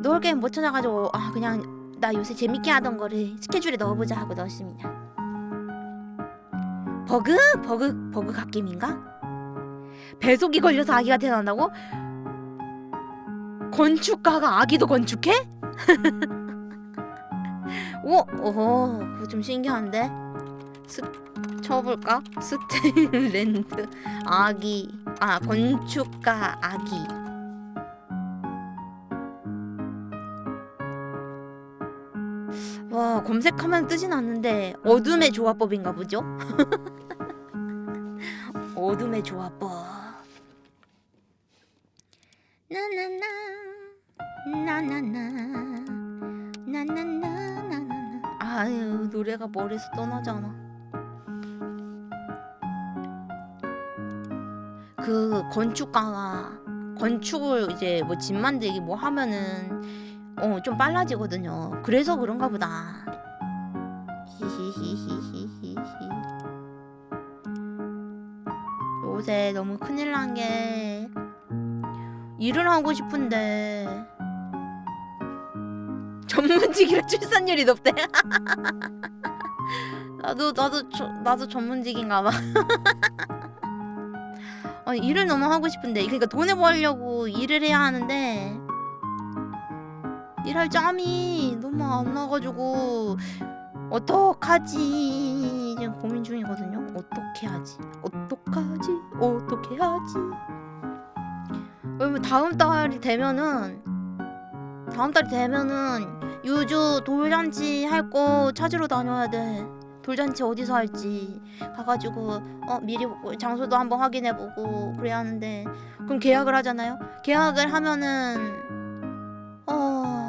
넣을 게임 못 찾아가지고 아 그냥 나 요새 재밌게 하던 거를 스케줄에 넣어보자 하고 넣었습니다. 버그? 버그 버그 갓게임인가? 배속이 걸려서 아기가 태어난다고? 건축가가 아기도 건축해? 오, 오, 그거 좀 신기한데. 스 쳐볼까? 스테인랜드 아기, 아 건축가 아기. 와 검색하면 뜨진 않는데 어둠의 조합법인가 보죠? 어둠의 조합법. 나나나 나나나 나나나나나나 아유 노래가 머리에서 떠나지 않아 그 건축가가 건축을 이제 뭐 집 만들기 뭐 하면은 어, 좀 빨라지거든요. 그래서 그런가 보다. 히히히히히히. 요새 너무 큰일 난 게 일을 하고 싶은데 전문직이라 출산율이 높대. 나도 나도 저, 나도 전문직인가 봐. 아니, 어, 일을 너무 하고 싶은데 그러니까 돈을 벌려고 일을 해야 하는데 일할 짬이 너무 안 나가지고 어떡하지 지금 고민 중이거든요. 어떻게 하지? 어떡하지? 어떻게 하지? 왜냐면 다음 달이 되면은 다음 달이 되면은 유주 돌잔치 할 거 찾으러 다녀야 돼. 돌잔치 어디서 할지 가가지고 어 미리 장소도 한번 확인해보고 그래야 하는데 그럼 계약을 하잖아요. 계약을 하면은 어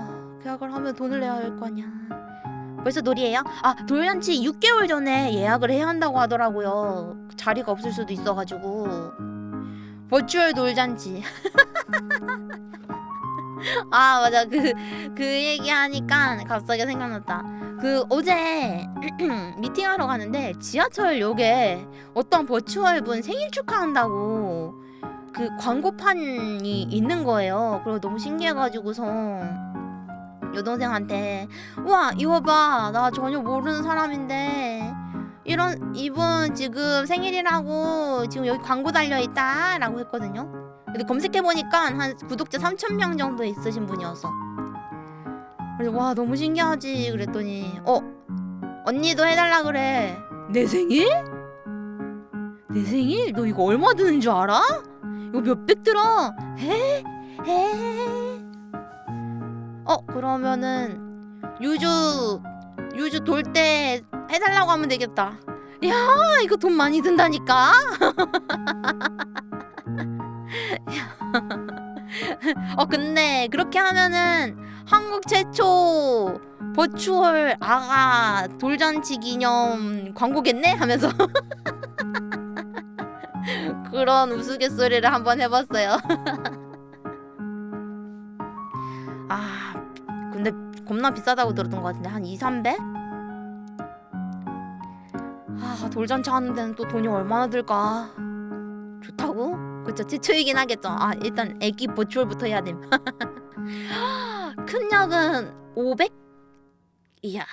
계약을 하면 돈을 내야 할거 아니야. 벌써 놀이에요? 아 돌잔치 6개월 전에 예약을 해야 한다고 하더라고요. 자리가 없을 수도 있어가지고 버추얼 돌잔치. 아 맞아 그그 얘기 하니까 갑자기 생각났다. 그 어제 미팅하러 가는데 지하철역에 어떤 버추얼 분 생일 축하한다고 그 광고판이 있는 거예요. 그리고 너무 신기해가지고서 여동생한테 우와 이거 봐나 전혀 모르는 사람인데 이런 이분 지금 생일이라고 지금 여기 광고 달려 있다 라고 했거든요. 근데 검색해 보니까 한 구독자 3천 명 정도 있으신 분이었어. 그래서 와 너무 신기하지 그랬더니 어 언니도 해달라 그래. 내 생일? 내 생일? 너 이거 얼마 드는 줄 알아? 이거 몇백 들어? 해? 해? 어 그러면은 유주 유주 돌 때 해달라고 하면 되겠다. 야 이거 돈 많이 든다니까. 어 근데 그렇게 하면은 한국 최초 버추얼 아가 돌잔치 기념 광고겠네 하면서 그런 우스갯소리를 한번 해봤어요. 겁나 비싸다고 들었던 것 같은데 한 2, 300? 아 돌잔치 하는 데는 또 돈이 얼마나 들까 좋다고? 그쵸 최초이긴 하겠죠 아 일단 애기 버추얼부터 해야 됨 큰 역은 500? 이야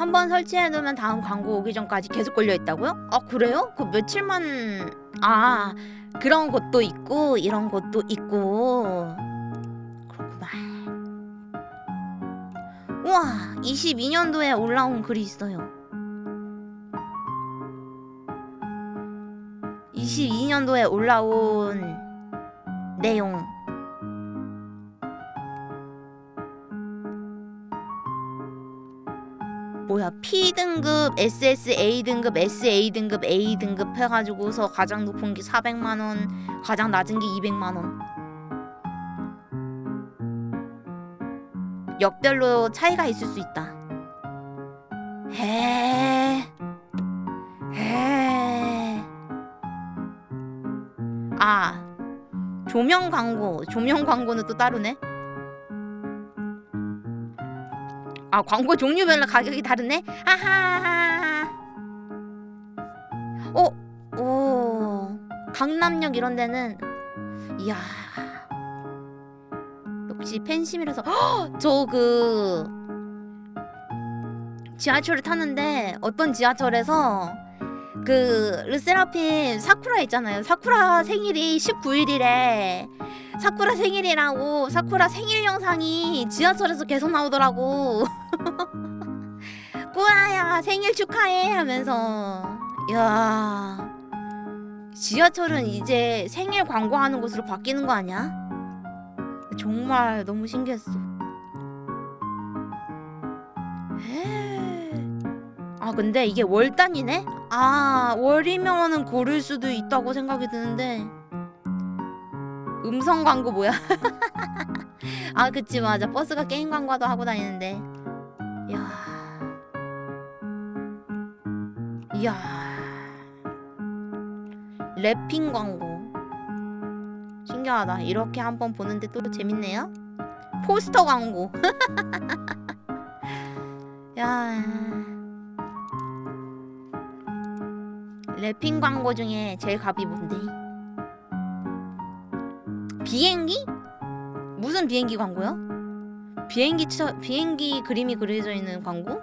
한 번 설치해두면 다음 광고 오기 전까지 계속 걸려있다고요? 아 그래요? 그 며칠만 아 그런 것도 있고 이런 것도 있고 그렇구만 우와 22년도에 올라온 글이 있어요 22년도에 올라온 내용 뭐야 P 등급, SSA 등급, SA 등급, A 등급 해가지고서 가장 높은 게 400만 원, 가장 낮은 게 200만 원. 역별로 차이가 있을 수 있다. 해. 해. 아. 조명 광고. 조명 광고는 또 따로네. 아 광고 종류별로 가격이 다르네. 하하. 어, 오, 강남역 이런 데는 이야 역시 팬심이라서 저 그 지하철을 타는데 어떤 지하철에서 그 르세라핌 사쿠라 있잖아요. 사쿠라 생일이 19일이래. 사쿠라 생일이라고 사쿠라 생일 영상이 지하철에서 계속 나오더라고. 꾸아야 생일 축하해 하면서 야 지하철은 이제 생일 광고하는 곳으로 바뀌는 거 아니야? 정말 너무 신기했어. 아 근데 이게 월 단위네? 아 월이면은 고를 수도 있다고 생각이 드는데 음성 광고 뭐야? 아 그치 맞아 버스가 게임 광고도 하고 다니는데 이야 이야 랩핑 광고 신기하다 이렇게 한번 보는데 또 재밌네요 포스터 광고. 야. wrapping 광고 중에 제일 갑이 뭔데? 비행기? 무슨 비행기 광고요? 비행기 차, 비행기 그림이 그려져 있는 광고?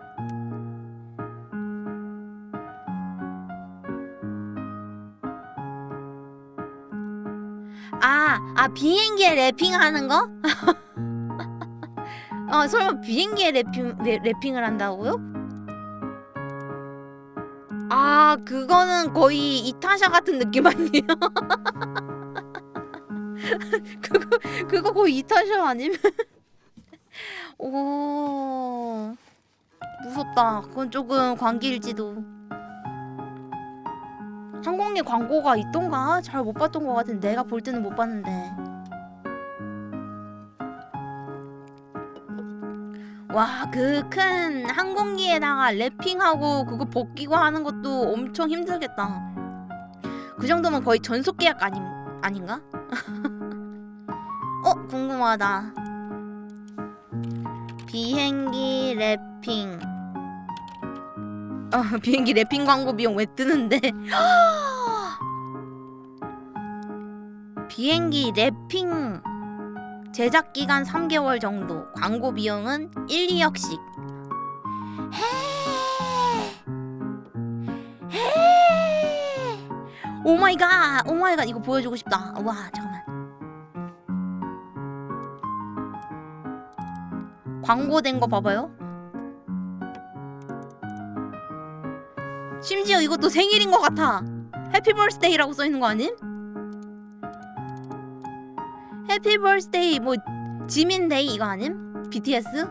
아, 아 비행기에 wrapping하는 거? 어, 설마 비행기에 wrapping wrap, wrapping을 한다고요? 아, 그거는 거의 이타샤 같은 느낌 아니에요? 그거 그거 거의 이타샤 아니면? 오, 무섭다. 그건 조금 광기일지도. 항공기 광고가 있던가? 잘 못 봤던 것 같은데 내가 볼 때는 못 봤는데 와 그 큰 항공기에다가 wrapping하고 그거 벗기고 하는 것도 엄청 힘들겠다 그 정도면 거의 전속 계약 아닌, 아닌가? 어 궁금하다. 비행기 wrapping. 어, 비행기 wrapping 광고 비용 왜 뜨는데? 비행기 wrapping. 제작 기간 3개월 정도. 광고 비용은 1, 2억씩. 해. 해. 오마이갓! 오마이갓! 이거 보여주고 싶다. 와 잠깐만 광고된 거 봐봐요. 심지어 이것도 생일인 것 같아. happy birthday라고 써있는 거 아님? happy birthday 뭐 지민 day 이거 아님? BTS?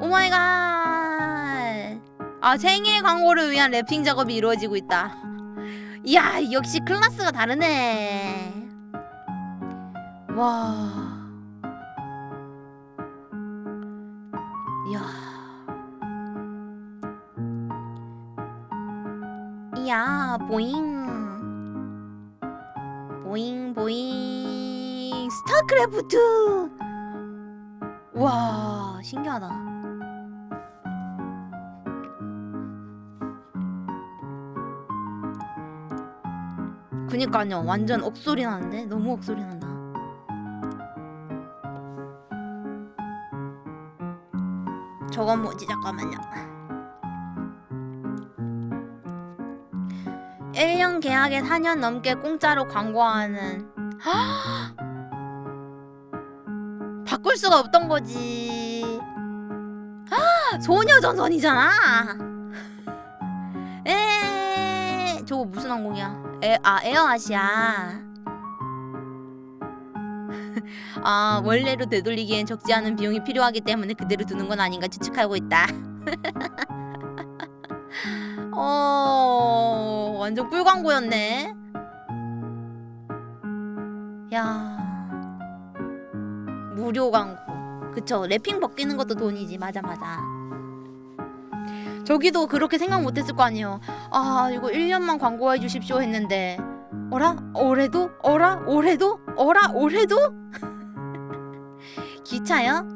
oh my god 아 생일 광고를 위한 wrapping 작업이 이루어지고 있다. 이야 역시 클래스가 다르네. 와 이야. 보잉. 보잉 보잉. 스타크래프트. 와 신기하다. 그니까요. 완전 억소리 나는데? 너무 억소리 난다. 저건 뭐지? 잠깐만요 1년 계약에 4년 넘게 공짜로 광고하는. 바꿀 수가 없던 거지. 소녀전선이잖아. 에 저거 무슨 항공이야? 에, 아 에어아시아. 아 원래로 되돌리기엔 적지 않은 비용이 필요하기 때문에 그대로 두는 건 아닌가 추측하고 있다. 어 완전 꿀 광고였네. 야 무료 광고. 그쵸 랩핑 벗기는 것도 돈이지 맞아 맞아. 저기도 그렇게 생각 못했을 거 아니에요. 아 이거 1년만 광고해 주십시오 했는데 어라 올해도 어라 올해도 어라 올해도 기차요?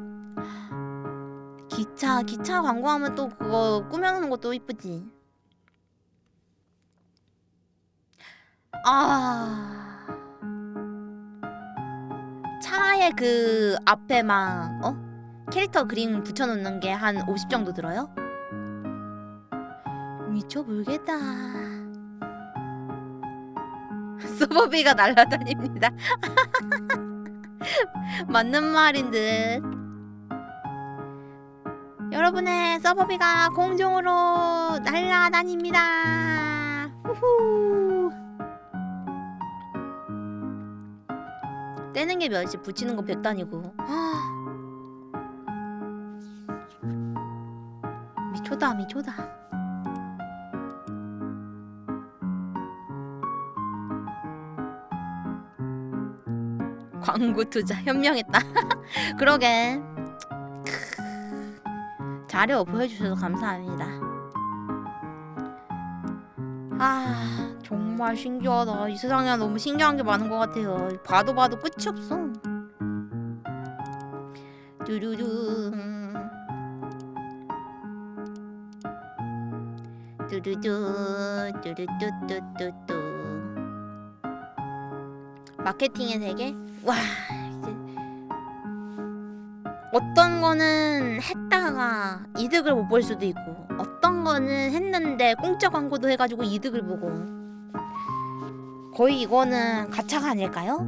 기차 기차 광고하면 또 그거 꾸며놓는 것도 이쁘지. 아. 차에 그 앞에 막 어? 캐릭터 그림 붙여놓는 게 한 50 정도 들어요? 미쳐불겠다. 서버비가 날아다닙니다. 맞는 말인 듯. 여러분의 서버비가 공중으로 날아다닙니다. 후후 떼는 게 몇이 붙이는 거 100단이고. 미초다 미초다. 광고 투자 현명했다. 그러게. 자료 보여주셔서 감사합니다. 아 정말 신기하다. 이 세상에 너무 신기한 게 많은 것 같아요. 봐도 봐도 끝이 없어. 뚜루루 뚜루루 뚜루뚜뚜뚜뚜. 마케팅의 세계? 와 이제 어떤 거는 했다가 이득을 못 볼 수도 있고 어떤 거는 했는데 공짜 광고도 해가지고 이득을 보고 거의 이거는 가차가 아닐까요?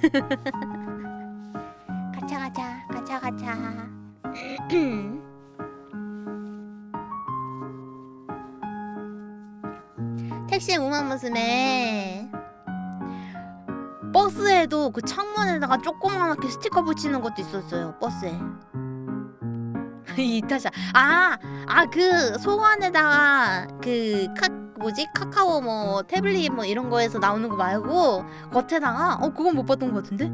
가차 가차 가차 가차. 택시 우만 모습에 버스에도 그 창문에다가 조그맣게 스티커 붙이는 것도 있었어요 버스에. 이타샤. 아아 그 소관에다가 그 카 뭐지 카카오 뭐 태블릿 뭐 이런 거에서 나오는 거 말고 겉에다가 어 그건 못 봤던 것 같은데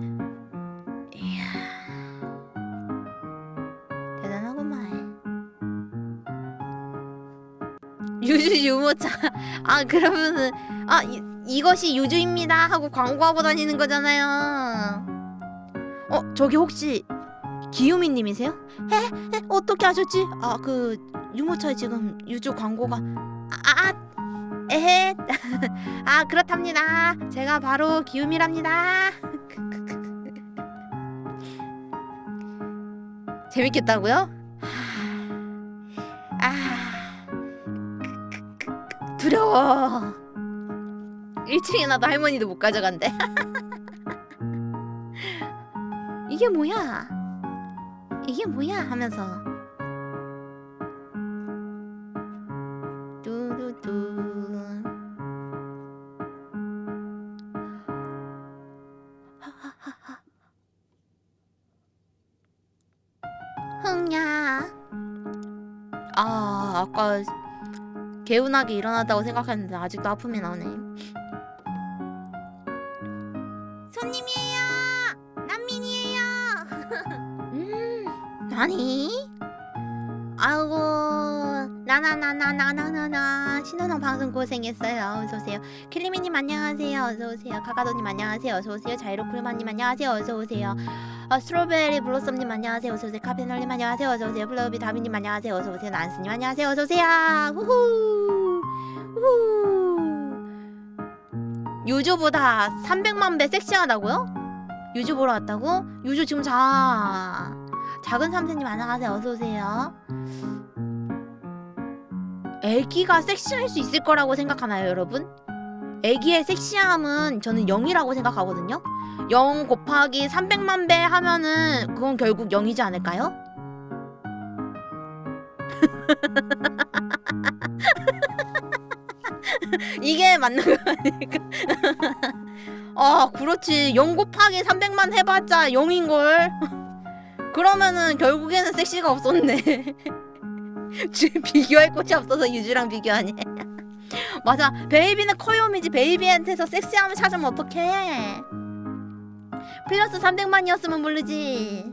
이야 대단하구만 유주 유모차 아 그러면은 아 이, 이것이 유주입니다 하고 광고하고 다니는 거잖아요 어 저기 혹시 기요미님이세요? 에? 에? 어떻게 아셨지? 아 그 유모차에 지금 유주 광고가 아, 아 에헤. 아 그렇답니다. 제가 바로 기요미랍니다. 재밌겠다고요? 아. 두려워. 1층에 나도 할머니도 못 가져간대. 이게 뭐야? 이게 뭐야? 하면서 개운하게 일어났다고 생각했는데 아직도 아픔이 나오네. 손님이에요! 난민이에요! 음 나니? 아이고 나나나나나나나나. 신혼형 방송 고생했어요. 어서오세요. 킬리미님 안녕하세요. 어서오세요. 카카도님 안녕하세요. 어서오세요. 자이로크루마님 안녕하세요. 어서오세요 어, 스트로베리 블로썸님 안녕하세요. 어서오세요. 카페널님 안녕하세요. 어서오세요. 플러비 다비님 안녕하세요. 어서오세요. 난스님 안녕하세요. 어서오세요. 후후. 후후. 유주보다 300만 배 섹시하다고요? 유주 보러 왔다고? 유주 지금 자. 작은 삼세님 안녕하세요. 어서오세요. 애기가 섹시할 수 있을 거라고 생각하나요 여러분? 애기의 섹시함은 저는 0이라고 생각하거든요. 0 곱하기 300만 배 하면은 그건 결국 0이지 않을까요? 이게 맞는 거 아닐까? 아 그렇지. 0 곱하기 300만 해봤자 0인걸? 그러면은 결국에는 섹시가 없었네. 비교할 곳이 없어서 유주랑 비교하네 맞아. 베이비는 커요미지. 베이비한테서 섹시함을 찾으면 어떡해? 플러스 300만이었으면 모르지.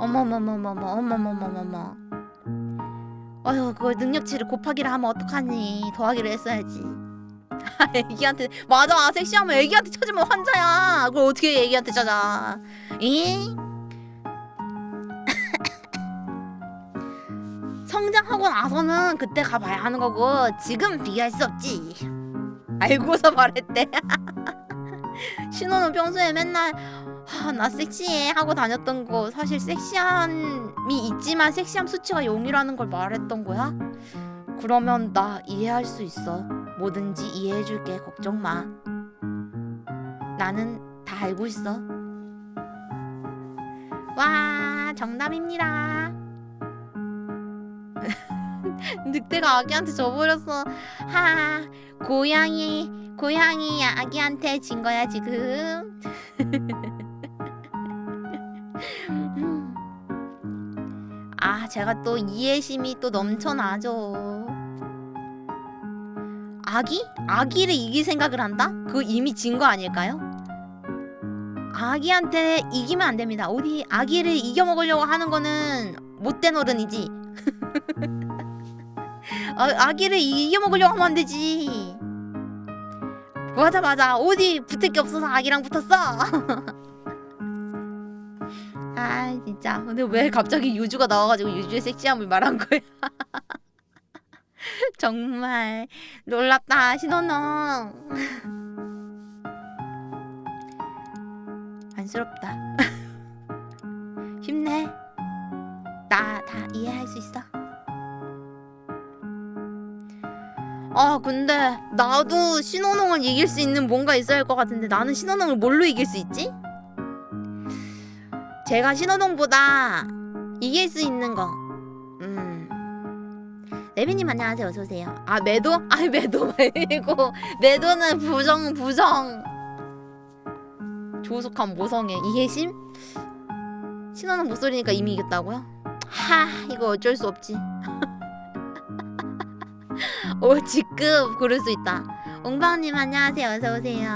어머머머머머 어머머머머머. 어휴 그걸 능력치를 곱하기를 하면 어떡하니? 더하기를 했어야지. 애기한테 맞아. 섹시하면 애기한테 찾으면 환자야. 그걸 어떻게 애기한테 찾아? 이 성장하고 나서는 그때 가봐야 하는 거고 지금 비교할 수 없지. 알고서 말했대. 신호는 평소에 맨날 아, 나 섹시해 하고 다녔던 거 사실 섹시함이 있지만 섹시함 수치가 0이라는 걸 말했던 거야? 그러면 나 이해할 수 있어. 뭐든지 이해해줄게. 걱정 마. 나는 다 알고 있어. 와 정답입니다 늑대가 아기한테 져버렸어 하 고양이 고양이 아기한테 진 거야 지금 아 제가 또 이해심이 또 넘쳐나죠 아기? 아기를 이길 생각을 한다? 그거 이미 진 거 아닐까요? 아기한테 이기면 안 됩니다 어디 아기를 이겨먹으려고 하는 거는 못된 어른이지 아, 아기를 이겨먹으려고 하면 안 되지. 맞아 맞아 어디 붙을 게 없어서 아기랑 붙었어. 아 진짜. 근데 왜 갑자기 유주가 나와가지고 유주의 섹시함을 말한 거야? 정말 놀랍다 신혼농 안쓰럽다. 힘내 나 다 이해할 수 있어 아 근데 나도 신혼농을 이길 수 있는 뭔가 있어야 할 것 같은데 나는 신혼농을 뭘로 이길 수 있지? 제가 신호동보다 이길 수 있는 거. 음. 레비님 안녕하세요. 어서 오세요. 아 매도? 아 매도 말고 매도는 부정 부정. 조속한 모성애 이해심? 신호는 목소리니까 이미 이겼다고요? 하 이거 어쩔 수 없지. 오 직급 고를 수 있다. 옹방님 안녕하세요. 어서 오세요.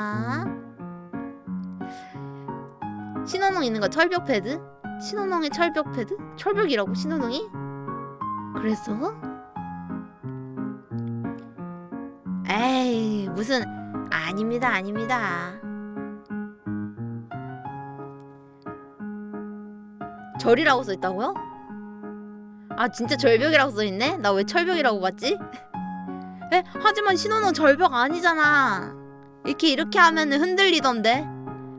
신호농 있는 거 철벽 패드? 신호농의 철벽 패드? 철벽이라고 신호농이? 그랬어? 에이 무슨 아닙니다 아닙니다 절이라고 써있다고요? 아 진짜 절벽이라고 써있네? 나 왜 철벽이라고 봤지? 에? 하지만 신호농 절벽 아니잖아 이렇게 이렇게 하면 흔들리던데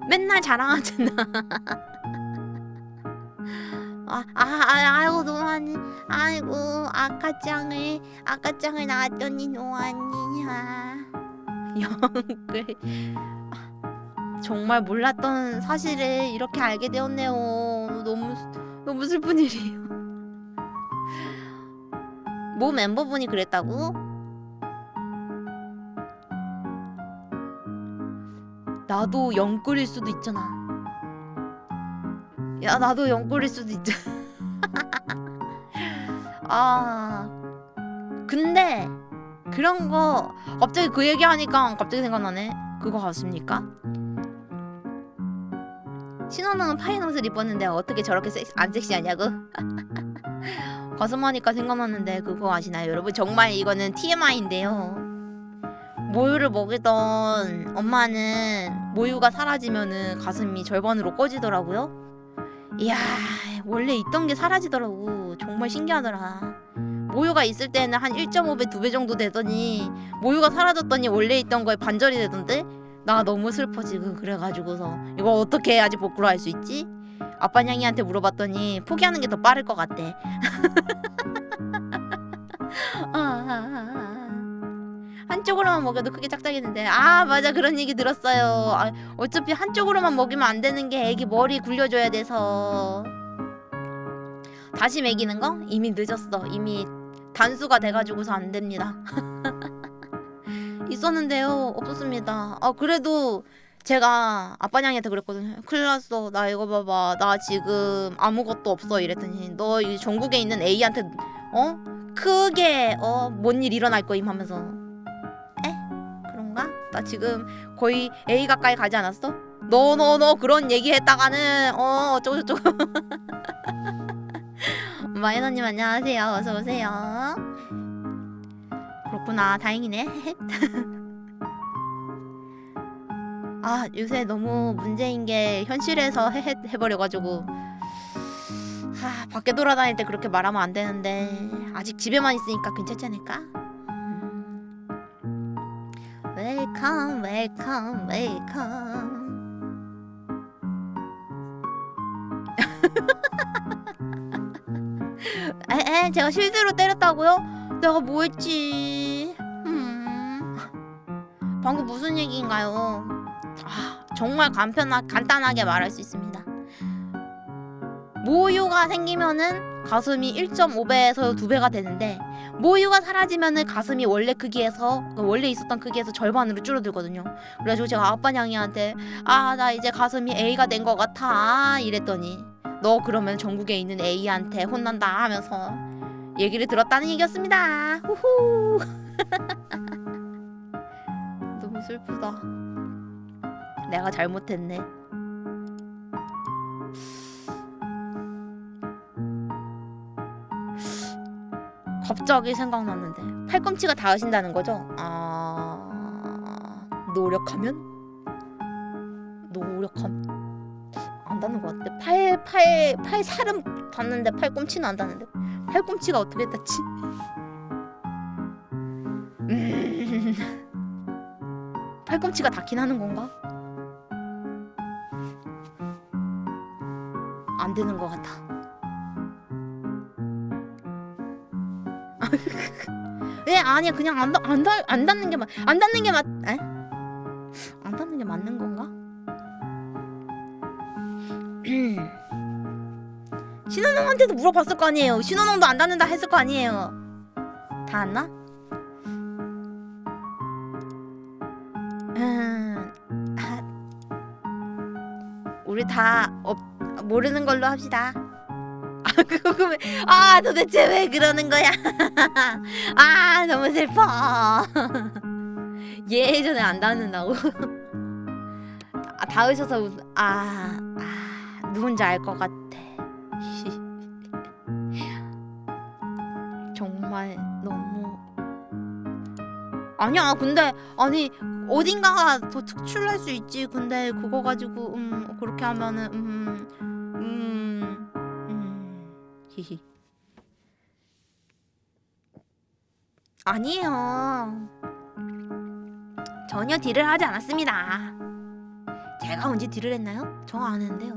맨날 자랑하잖아. 아, 아, 아, 아이고 노안이, 아이고 아까짱을 아까짱을 낳았더니 노안이야. 영글. 정말 몰랐던 사실을 이렇게 알게 되었네요. 너무 너무 슬픈 일이에요. 모 멤버분이 그랬다고? 나도 영꿀일 수도 있잖아. 야, 나도 영꿀일 수도 있잖아. 아, 근데 그런 거 갑자기 그 얘기하니까 갑자기 생각나네. 그거 같습니까? 신호는 파인 옷을 입었는데 어떻게 저렇게 섹, 안 섹시하냐고? 가슴하니까 생각났는데 그거 아시나요 여러분? 정말 이거는 TMI인데요. 모유를 먹이던 엄마는 모유가 사라지면은 가슴이 절반으로 꺼지더라고요. 이야 원래 있던 게 사라지더라고. 정말 신기하더라. 모유가 있을 때는 한 1.5배, 2배 정도 되더니 모유가 사라졌더니 원래 있던 거에 반절이 되던데 나 너무 슬퍼 지금 그래가지고서 이거 어떻게 해야지 복구를 할 수 있지? 아빠 냥이한테 물어봤더니 포기하는 게 더 빠를 것 같대. 아, 아, 아, 아. 한쪽으로만 먹여도 크게 짝짝이는데. 아 맞아. 그런 얘기 들었어요. 아, 어차피 한쪽으로만 먹이면 안 되는 게 애기 머리 굴려줘야 돼서. 다시 먹이는 거? 이미 늦었어. 이미 단수가 돼가지고서 안 됩니다. 있었는데요. 없었습니다. 아 그래도 제가 아빠냥이한테 그랬거든요 큰일 났어. 나 이거 봐봐. 나 지금 아무것도 없어. 이랬더니 너 이 전국에 있는 A한테 어? 크게 어? 뭔 일 일어날 거임? 하면서 그런가? 나 지금 거의 A 가까이 가지 않았어? 너너너 그런 얘기 했다가는 어 어쩌고 저쩌고. 마이너님 안녕하세요. 어서 오세요. 그렇구나. 다행이네 아 요새 너무 문제인 게 현실에서 헤헤 해버려가지고 하 밖에 돌아다닐 때 그렇게 말하면 안 되는데 아직 집에만 있으니까 괜찮지 않을까? welcome welcome welcome 에 에 제가 실드로 때렸다고요? 내가 뭐 했지? 음 방금 무슨 얘기인가요? 아 정말 간편하, 간단하게 말할 수 있습니다 모유가 생기면은 가슴이 1.5배에서 2배가 되는데 모유가 사라지면은 가슴이 원래 크기에서 원래 있었던 크기에서 절반으로 줄어들거든요. 그래가지고 제가 아빠 냥이한테 아 나 이제 가슴이 A가 된 것 같아 이랬더니 너 그러면 전국에 있는 A한테 혼난다 하면서 얘기를 들었다는 얘기였습니다. 후후. 너무 슬프다. 내가 잘못했네. 갑자기 생각났는데 팔꿈치가 닿으신다는 거죠? 아... 노력하면? 노력함... 아안 닿는 것 같아. 팔, 팔, 팔 살은 닿는데 팔꿈치는 안 닿는데. 팔꿈치가 어떻게 닿지? 음. 팔꿈치가 닿긴 하는 건가? 안 되는 것 같아. 예 아니야 그냥 안, 닿- 안, 닿- 안 닿는 게 맞, 안 닿는 게 맞, 에? 안 닿는 게 맞는 건가? 신혼형한테도 물어봤을 거 아니에요. 신혼형도 안 닿는다 했을 거 아니에요. 닿았나? 음, 아, 우리 다 없, 모르는 걸로 합시다. 아 그거 그러면 아 도대체 왜 그러는 거야? 아 너무 슬퍼. 예전에 안 닿는다고. 아, 닿으셔서 웃- 아, 아 누군지 알 것 같아. 정말 너무 아니야 근데 아니 어딘가가 더 특출날 수 있지 근데 그거 가지고 음 그렇게 하면은 음, 음음. 음, 히히. 아니에요. 전혀 딜을 하지 않았습니다. 제가 언제 딜을 했나요? 저안 했는데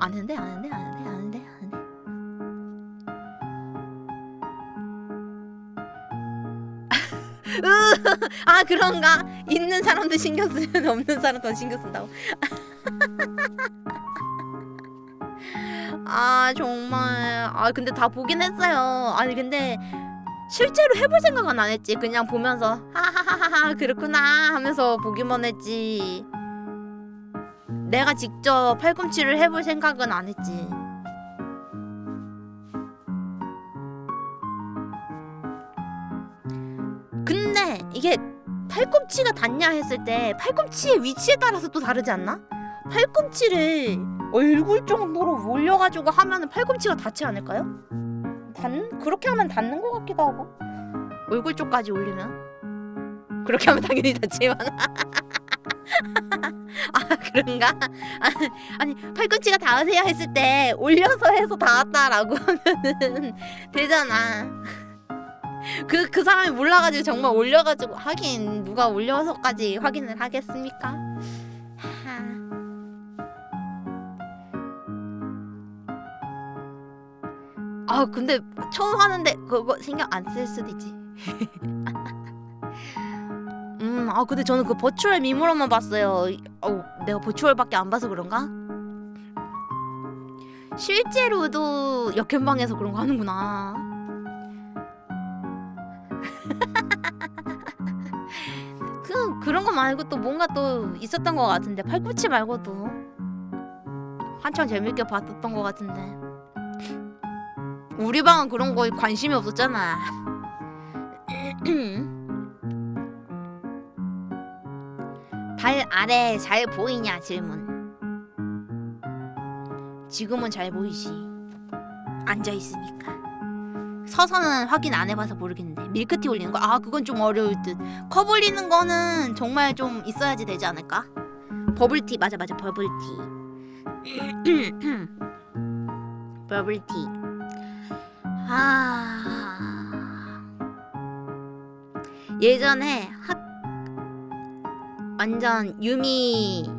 안 했는데 아 그런가? 있는 사람도 신경 쓰면 없는 사람 더 신경 쓴다고. 아 정말 아 근데 다 보긴 했어요. 아니 근데 실제로 해볼 생각은 안 했지. 그냥 보면서 하하하하 그렇구나 하면서 보기만 했지. 내가 직접 팔꿈치를 해볼 생각은 안 했지. 이게 팔꿈치가 닿냐 했을 때 팔꿈치의 위치에 따라서 또 다르지 않나? 팔꿈치를 얼굴 정도로 올려가지고 하면은 팔꿈치가 닿지 않을까요? 닿 그렇게 하면 닿는 것 같기도 하고 얼굴 쪽까지 올리면 그렇게 하면 당연히 닿지만 아 그런가? 아, 아니 팔꿈치가 닿으세요 했을 때 올려서 해서 닿았다라고 하면은 되잖아. 그, 그 사람이 몰라가지고 정말 올려가지고 하긴 누가 올려서까지 확인을 하겠습니까? 아 근데 처음 하는데 그거 신경 안 쓸 수도 있지. 음, 아 근데 저는 그 버추얼 미모로만 봤어요. 어, 내가 버추얼밖에 안 봐서 그런가? 실제로도 역행방에서 그런 거 하는구나. 그런 거 말고 또 뭔가 또 있었던 것 같은데 팔꿈치 말고도 한참 재밌게 봤었던 것 같은데 우리 방은 그런 거에 관심이 없었잖아. 발 아래 잘 보이냐 질문. 지금은 잘 보이지. 앉아 있으니까. 서서는 확인 안 해봐서 모르겠는데 밀크티 올리는 거? 아 그건 좀 어려울 듯. 컵 올리는 거는 정말 좀 있어야지 되지 않을까? 버블티 맞아 맞아 버블티. 버블티. 아 예전에 학 완전 유미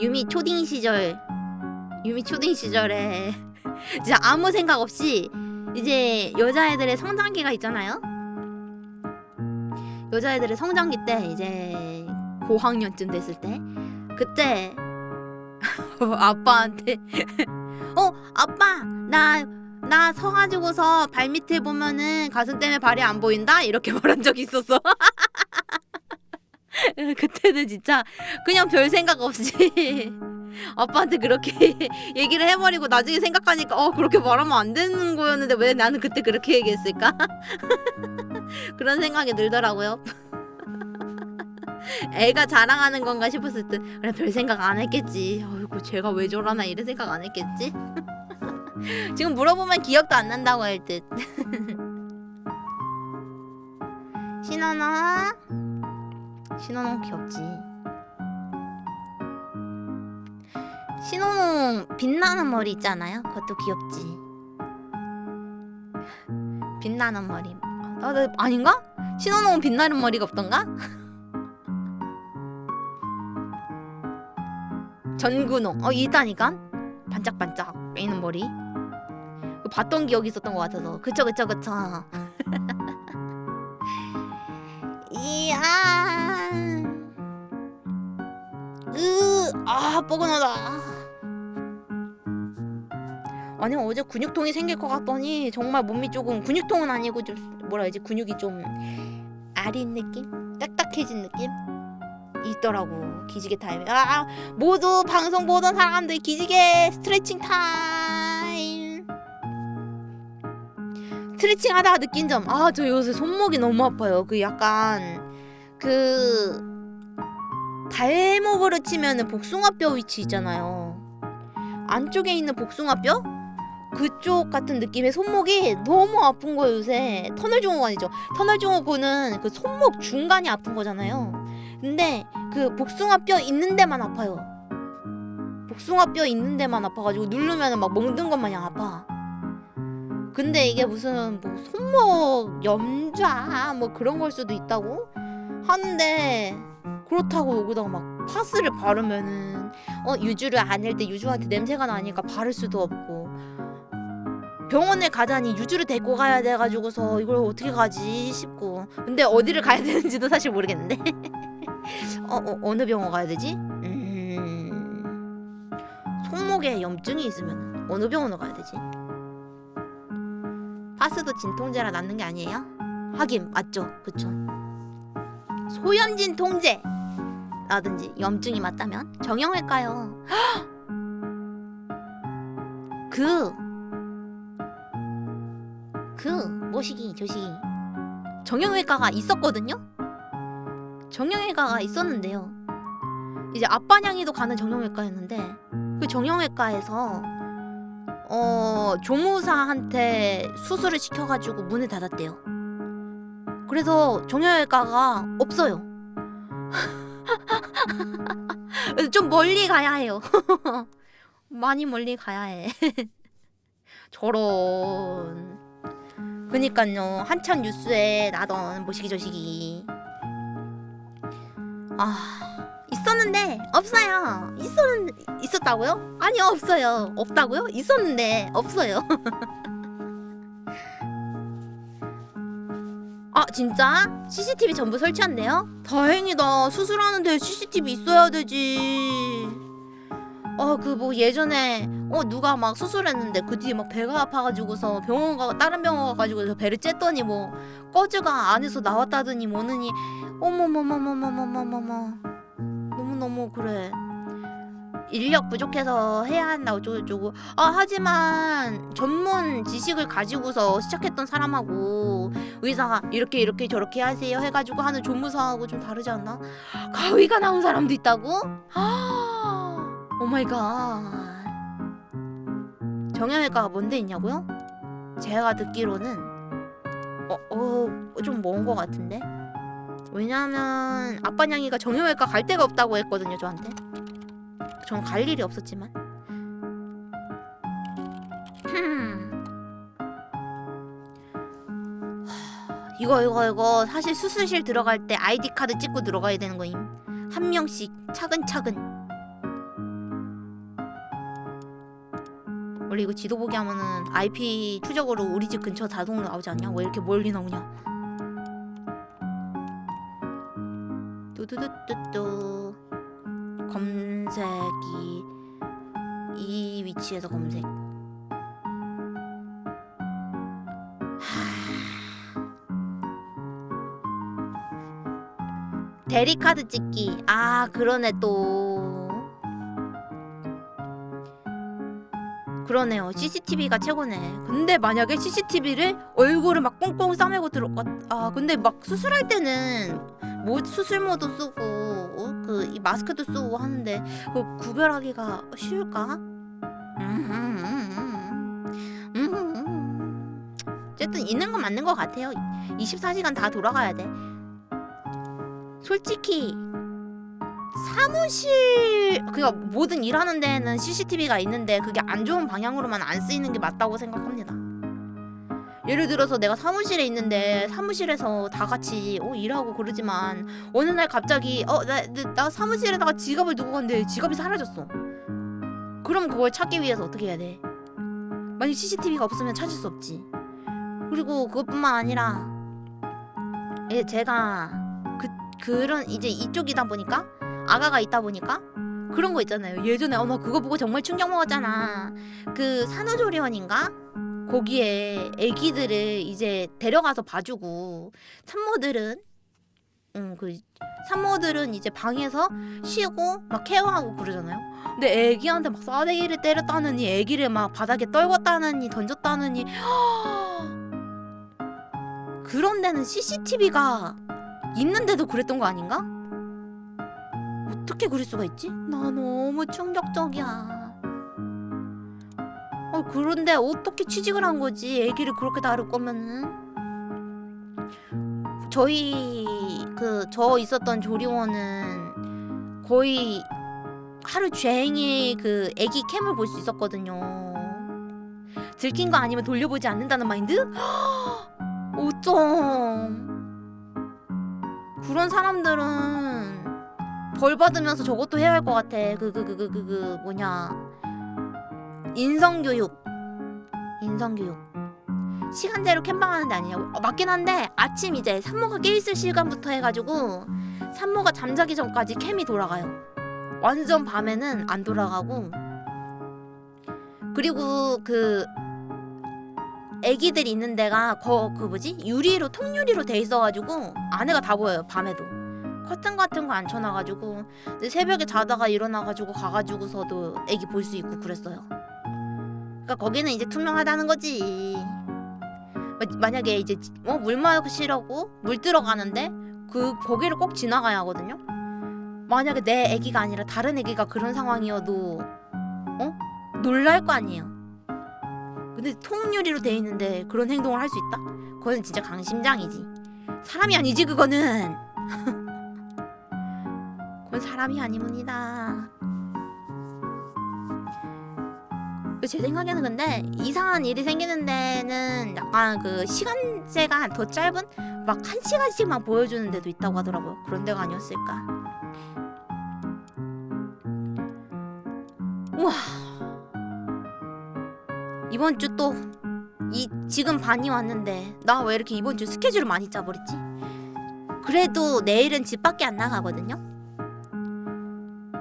유미 초딩 시절 유미 초딩 시절에 진짜 아무 생각 없이 이제 여자애들의 성장기가 있잖아요. 여자애들의 성장기 때 이제 고학년쯤 됐을 때 그때 아빠한테 어 아빠 나 나 서가지고서 발 밑에 보면은 가슴 때문에 발이 안 보인다 이렇게 말한 적이 있었어. 그때는 진짜 그냥 별 생각 없이 아빠한테 그렇게 얘기를 해버리고 나중에 생각하니까 어 그렇게 말하면 안 되는 거였는데 왜 나는 그때 그렇게 얘기했을까? 그런 생각이 들더라고요. 애가 자랑하는 건가 싶었을 때 그래 별 생각 안 했겠지. 어이구 제가 왜 저러나 이런 생각 안 했겠지. 지금 물어보면 기억도 안 난다고 할 듯. 신원아 신원아 귀엽지. 신호농 빛나는 머리 있잖아요. 그것도 귀엽지. 빛나는 머리. 아, 나, 아닌가? 신호농은 빛나는 머리가 없던가? 전구농. 어 있다니까. 반짝반짝 있는 머리. 그 봤던 기억이 있었던 것 같아서. 그쵸 그쵸 그쵸. 이야. 으, 아 뻐근하다. 아니 어제 근육통이 생길 것 같더니 정말 몸이 조금 근육통은 아니고 좀 뭐라 해야지 근육이 좀 아린 느낌, 딱딱해진 느낌 있더라고 기지개 타임에. 아 모두 방송 보던 사람들 기지개 스트레칭 타임. 스트레칭 하다가 느낀 점. 아 저 요새 손목이 너무 아파요. 그 약간 그 발목으로 치면은 복숭아뼈 위치 있잖아요. 안쪽에 있는 복숭아뼈? 그쪽 같은 느낌의 손목이 너무 아픈 거예요 요새. 터널 증후군 아니죠. 터널 증후군은 그 손목 중간이 아픈 거잖아요. 근데 그 복숭아뼈 있는 데만 아파요. 복숭아뼈 있는 데만 아파가지고 누르면 막 멍든 것 마냥 아파. 근데 이게 무슨 뭐 손목 염좌 뭐 그런 걸 수도 있다고 하는데 그렇다고 여기다가 막 파스를 바르면은 어 유주를 아닐 때 유주한테 냄새가 나니까 바를 수도 없고 병원에 가자니 유주를 데리고 가야 돼가지고서 이걸 어떻게 가지 싶고 근데 어디를 가야 되는지도 사실 모르겠는데 어, 어 어느 병원 가야 되지? 음... 손목에 염증이 있으면 어느 병원을 가야 되지? 파스도 진통제라 낫는 게 아니에요? 하긴 맞죠 그쵸 소염 진 통제 라든지 염증이 맞다면 정형외과요. 그, 그 뭐시기 저시기 정형외과가 있었거든요. 정형외과가 있었는데요. 이제 아빠냥이도 가는 정형외과였는데 그 정형외과에서 어 조무사한테 수술을 시켜가지고 문을 닫았대요. 그래서 정형외과가 없어요. 좀 멀리 가야 해요. 많이 멀리 가야 해. 저런. 그니까요. 한참 뉴스에 나던 뭐시기 저시기. 아 있었는데 없어요. 있었는 있었다고요? 아니요 없어요. 없다고요? 있었는데 없어요. 아 진짜? CCTV 전부 설치한대요? 다행이다 수술하는데 CCTV 있어야 되지 아그뭐 예전에 어 누가 막 수술했는데 그 뒤에 막 배가 아파가지고서 병원 가 다른 병원 가가지고 배를 쬐더니 뭐 꺼즈가 안에서 나왔다더니 뭐느니. 어머머머머머머머머머. 너무너무 그래. 인력 부족해서 해야 한다고 어쩌고저쩌고 아 하지만 전문 지식을 가지고서 시작했던 사람하고 의사가 이렇게 이렇게 저렇게 하세요 해가지고 하는 조무사하고 좀 다르지 않나? 가위가 나온 사람도 있다고? 아 oh my god 정형외과가 뭔데 있냐고요? 제가 듣기로는 어 어 좀 먼거 같은데? 왜냐면 아빠냥이가 정형외과 갈 데가 없다고 했거든요 저한테. 전 갈 일이 없었지만. 이거 이거 이거. 사실 수술실 들어갈 때 아이디 카드 찍고 들어가야 되는 거임. 한 명씩 차근차근 원래 이거 지도 보기 하면은 IP 추적으로 우리 집 근처 자동으로 나오지 않냐? 왜 이렇게 멀리 나오냐? 뚜두두뚜뚜. 검색이 이 위치에서 검색. 대리 카드 찍기. 아 그러네 또 그러네요 CCTV가 최고네 근데 만약에 CCTV를 얼굴을 막 꽁꽁 싸매고 들어갔 아 근데 막 수술할 때는 뭐 수술모도 쓰고 어? 그이 마스크도 쓰고 하는데 그 구별하기가 쉬울까? 음. 어쨌든 있는 건 맞는 것 같아요 24시간 다 돌아가야 돼 솔직히 사무실 그니까 모든 일하는 데에는 CCTV가 있는데 그게 안 좋은 방향으로만 안 쓰이는 게 맞다고 생각합니다. 예를 들어서 내가 사무실에 있는데 사무실에서 다 같이 어, 일하고 그러지만 어느 날 갑자기 어나 나 사무실에다가 지갑을 두고 갔는데 지갑이 사라졌어. 그럼 그걸 찾기 위해서 어떻게 해야 돼? 만약 CCTV가 없으면 찾을 수 없지. 그리고 그것뿐만 아니라 예, 제가 그 그런 이제 이쪽이다 보니까 아가가 있다 보니까 그런 거 있잖아요. 예전에 어머 그거 보고 정말 충격 먹었잖아. 그 산후조리원인가? 거기에 아기들을 이제 데려가서 봐주고 산모들은 응그 산모들은 이제 방에서 쉬고 막 케어하고 그러잖아요. 근데 애기한테 막 싸대기를 때렸다느니 애기를 막 바닥에 떨궜다느니 던졌다느니 그런 데는 CCTV가 있는데도 그랬던 거 아닌가? 어떻게 그럴 수가 있지? 나 너무 충격적이야. 어 그런데 어떻게 취직을 한 거지? 애기를 그렇게 다룰 거면은 저희 그 저 있었던 조리원은 거의 하루 종일 그 애기 캠을 볼 수 있었거든요. 들킨 거 아니면 돌려보지 않는다는 마인드? 어쩜 그런 사람들은 벌 받으면서 저것도 해야 할 것 같아. 그 그 그 그 그 그 뭐냐. 인성교육. 인성교육. 시간제로 캠방하는 데 아니냐고? 어, 맞긴 한데 아침 이제 산모가 깨있을 시간부터 해가지고 산모가 잠자기 전까지 캠이 돌아가요. 완전 밤에는 안 돌아가고. 그리고 그 애기들 있는 데가 거 그 뭐지? 유리로 통유리로 돼 있어가지고 안에가 다 보여요 밤에도 커튼 같은 거 안 쳐놔가지고 새벽에 자다가 일어나가지고 가가지고서도 애기 볼 수 있고 그랬어요. 그러니까 거기는 이제 투명하다는 거지. 마- 만약에 이제 어, 물 마시려고 물 들어가는데 그 거기를 꼭 지나가야 하거든요. 만약에 내 애기가 아니라 다른 애기가 그런 상황이어도 어 놀랄 거 아니에요. 근데 통유리로 돼 있는데 그런 행동을 할 수 있다? 그거는 진짜 강심장이지. 사람이 아니지 그거는. 그건 사람이 아니문이다. 제 생각에는 근데 이상한 일이 생기는 데는 약간 그 시간제가 더 짧은 막 한 시간씩만 보여주는 데도 있다고 하더라고요. 그런 데가 아니었을까. 우와. 이번 주 또 이 지금 반이 왔는데 나 왜 이렇게 이번 주 스케줄을 많이 짜버렸지? 그래도 내일은 집 밖에 안 나가거든요.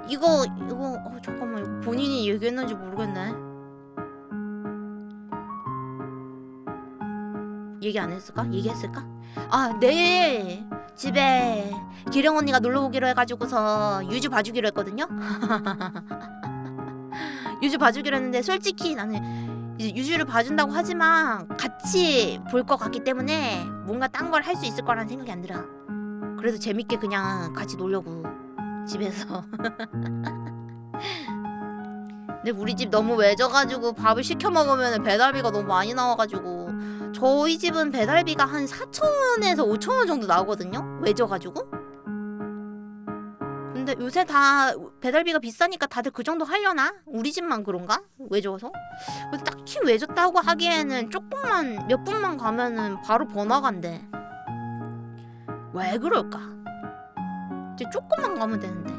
이거 이거 어, 잠깐만 이거 본인이 얘기했는지 모르겠네. 얘기 안 했을까? 얘기했을까? 아 내일 집에 기령 언니가 놀러 오기로 해가지고서 유주 봐주기로 했거든요. 유주 봐주기로 했는데 솔직히 나는 유주를 봐준다고 하지만 같이 볼 것 같기 때문에 뭔가 딴 걸 할 수 있을 거라는 생각이 안 들어. 그래서 재밌게 그냥 같이 놀려고 집에서. 근데 우리 집 너무 외져가지고 밥을 시켜 먹으면 배달비가 너무 많이 나와가지고 저희 집은 배달비가 한 4,000원에서 5,000원 정도 나오거든요. 외져가지고. 근데 요새 다 배달비가 비싸니까 다들 그 정도 하려나? 우리 집만 그런가? 외져서? 근데 딱히 외졌다고 하기에는 조금만 몇 분만 가면은 바로 번화가인데 왜 그럴까? 이제 조금만 가면 되는데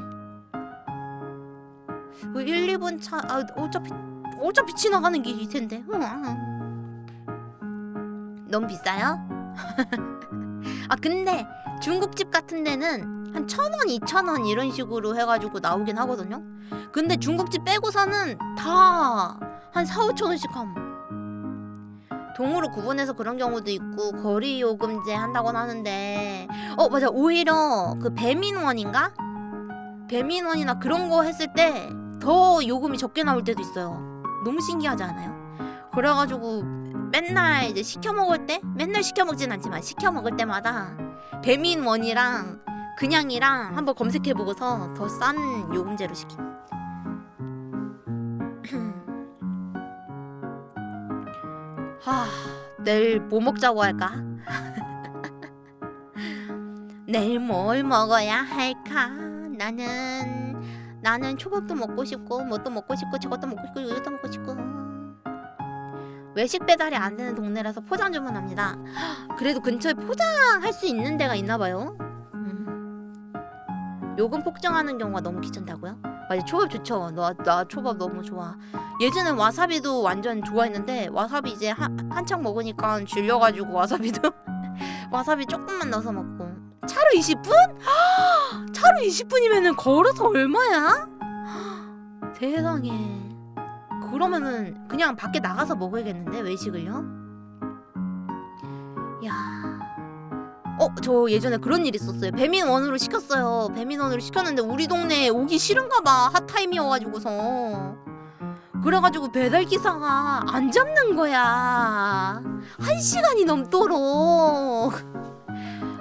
그 1, 2분 차 아, 어차피 어차피 지나가는 길일 텐데 너무 비싸요? 아 근데 중국집 같은 데는 한 천 원, 이천 원 이런 식으로 해가지고 나오긴 하거든요. 근데 중국집 빼고서는 다 한 4, 5천 원씩 함. 동으로 구분해서 그런 경우도 있고 거리 요금제 한다곤 하는데 어 맞아 오히려 그 배민원인가? 배민원이나 그런 거 했을 때 더 요금이 적게 나올 때도 있어요. 너무 신기하지 않아요? 그래가지고 맨날 이제 시켜 먹을 때 맨날 시켜 먹진 않지만 시켜 먹을 때마다 배민원이랑 그냥이랑 한번 검색해 보고서 더 싼 요금제로 시킴. 하, 내일 뭐 먹자고 할까? 내일 뭘 먹어야 할까? 나는 나는 초밥도 먹고 싶고 뭣도 먹고 싶고 저것도 먹고 싶고 이것도 먹고 싶고 외식 배달이 안 되는 동네라서 포장 주문합니다. 그래도 근처에 포장할 수 있는 데가 있나 봐요. 음. 요금 폭정하는 경우가 너무 귀찮다고요? 맞아 초밥 좋죠. 나, 나 초밥 너무 좋아. 예전에 와사비도 완전 좋아했는데 와사비 이제 한, 한창 먹으니까 질려가지고 와사비도 와사비 조금만 넣어서 먹고 차로 20분? 차로 20분이면은 걸어서 얼마야? 세상에 그러면은 그냥 밖에 나가서 먹어야겠는데 외식을요? 야, 어 저 예전에 그런 일 있었어요. 배민원으로 시켰어요. 배민원으로 시켰는데 우리 동네에 오기 싫은가봐 핫타임이어가지고서 그래가지고 배달 기사가 안 잡는 거야. 한 시간이 넘도록.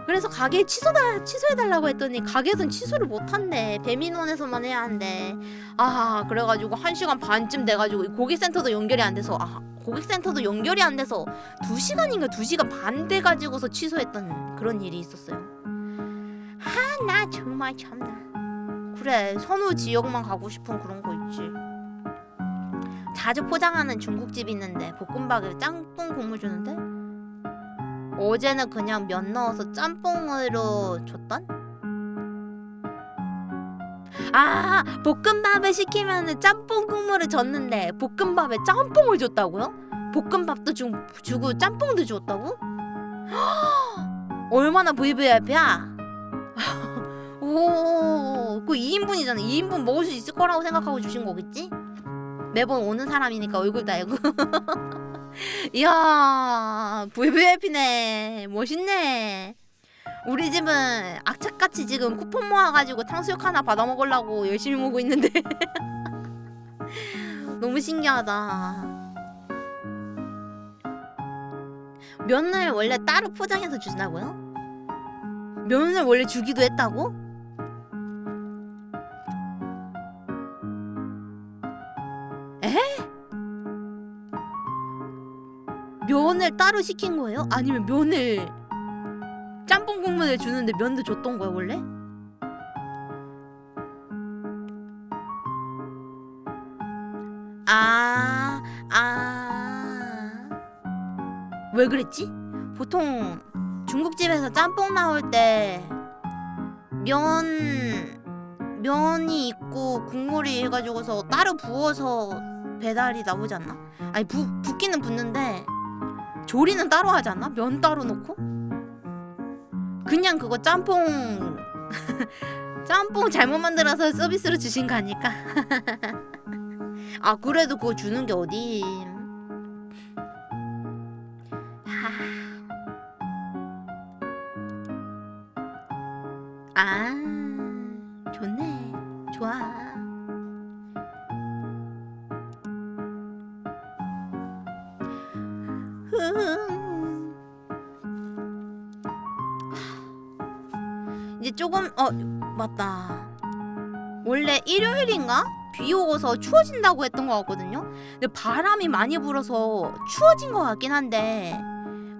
그래서 가게 취소다 취소해달라고 했더니 가게에선 취소를 못한대. 배민원에서만 해야 한대. 아 그래가지고 한 시간 반쯤 돼가지고 이 고객센터도 연결이 안 돼서 아 고객센터도 연결이 안 돼서 두 시간인가 두 시간 반 돼가지고서 취소했던 그런 일이 있었어요. 아나 정말 참나. 그래 선호 지역만 가고 싶은 그런 거 있지. 자주 포장하는 중국집 있는데 볶음밥에 짬뽕 국물 주는데 어제는 그냥 면 넣어서 짬뽕으로 줬던? 아 볶음밥을 시키면은 짬뽕 국물을 줬는데 볶음밥에 짬뽕을 줬다고요? 볶음밥도 주, 주고 짬뽕도 줬다고? 얼마나 VVIP야? 오, 그 2인분이잖아. 2인분 먹을 수 있을 거라고 생각하고 주신 거겠지? 매번 오는 사람이니까 얼굴 다 알고. 이야, VVIP네. 멋있네. 우리 집은 악착같이 지금 쿠폰 모아가지고 탕수육 하나 받아 먹으려고 열심히 모으고 있는데 너무 신기하다. 면을 원래 따로 포장해서 주신다고요? 면을 원래 주기도 했다고? 면을 따로 시킨 거예요? 아니면 면을 짬뽕 국물을 주는데 면도 줬던 거야 원래? 아, 아. 왜 그랬지? 보통 중국집에서 짬뽕 나올 때 면, 면이 있고 국물이 해가지고서 따로 부어서 배달이 나오지 않나? 아니, 부, 붓기는 붓는데 조리는 따로 하지 않나? 면 따로 넣고? 그냥 그거 짬뽕 짬뽕 잘못 만들어서 서비스로 주신 거 아닐까? 아 그래도 그거 주는 게 어디? 아 맞다. 원래 일요일인가? 비 오고서 추워진다고 했던 것 같거든요? 근데 바람이 많이 불어서 추워진 것 같긴 한데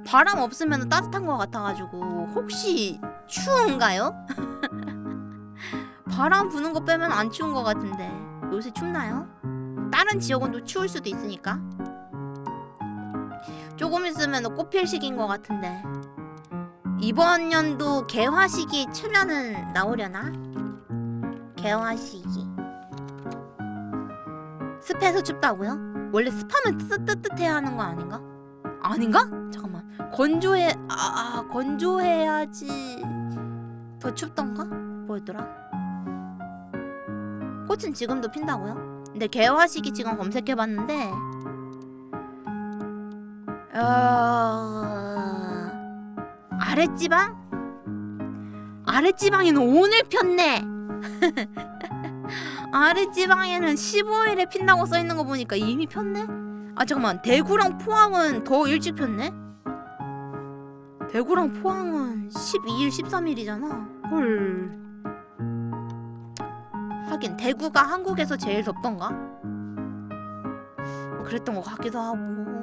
바람 없으면 따뜻한 것 같아가지고 혹시 추운가요? 바람 부는 거 빼면 안 추운 것 같은데 요새 춥나요? 다른 지역은 또 추울 수도 있으니까. 조금 있으면 꽃필 시기인 것 같은데 이번 연도 개화식이 최면은 나오려나? 개화식이 습해서 춥다고요? 원래 습하면 뜨뜻뜨뜻해야 하는 거 아닌가? 아닌가? 잠깐만 건조해 아, 아 건조해야지 더 춥던가? 뭐였더라? 꽃은 지금도 핀다고요? 근데 개화식이 지금 검색해봤는데 어... 아랫지방? 아랫지방에는 오늘 폈네. 아랫지방에는 15일에 핀다고 써있는 거 보니까 이미 폈네? 아 잠깐만 대구랑 포항은 더 일찍 폈네? 대구랑 포항은 12일, 13일이잖아 헐 하긴 대구가 한국에서 제일 덥던가? 그랬던 것 같기도 하고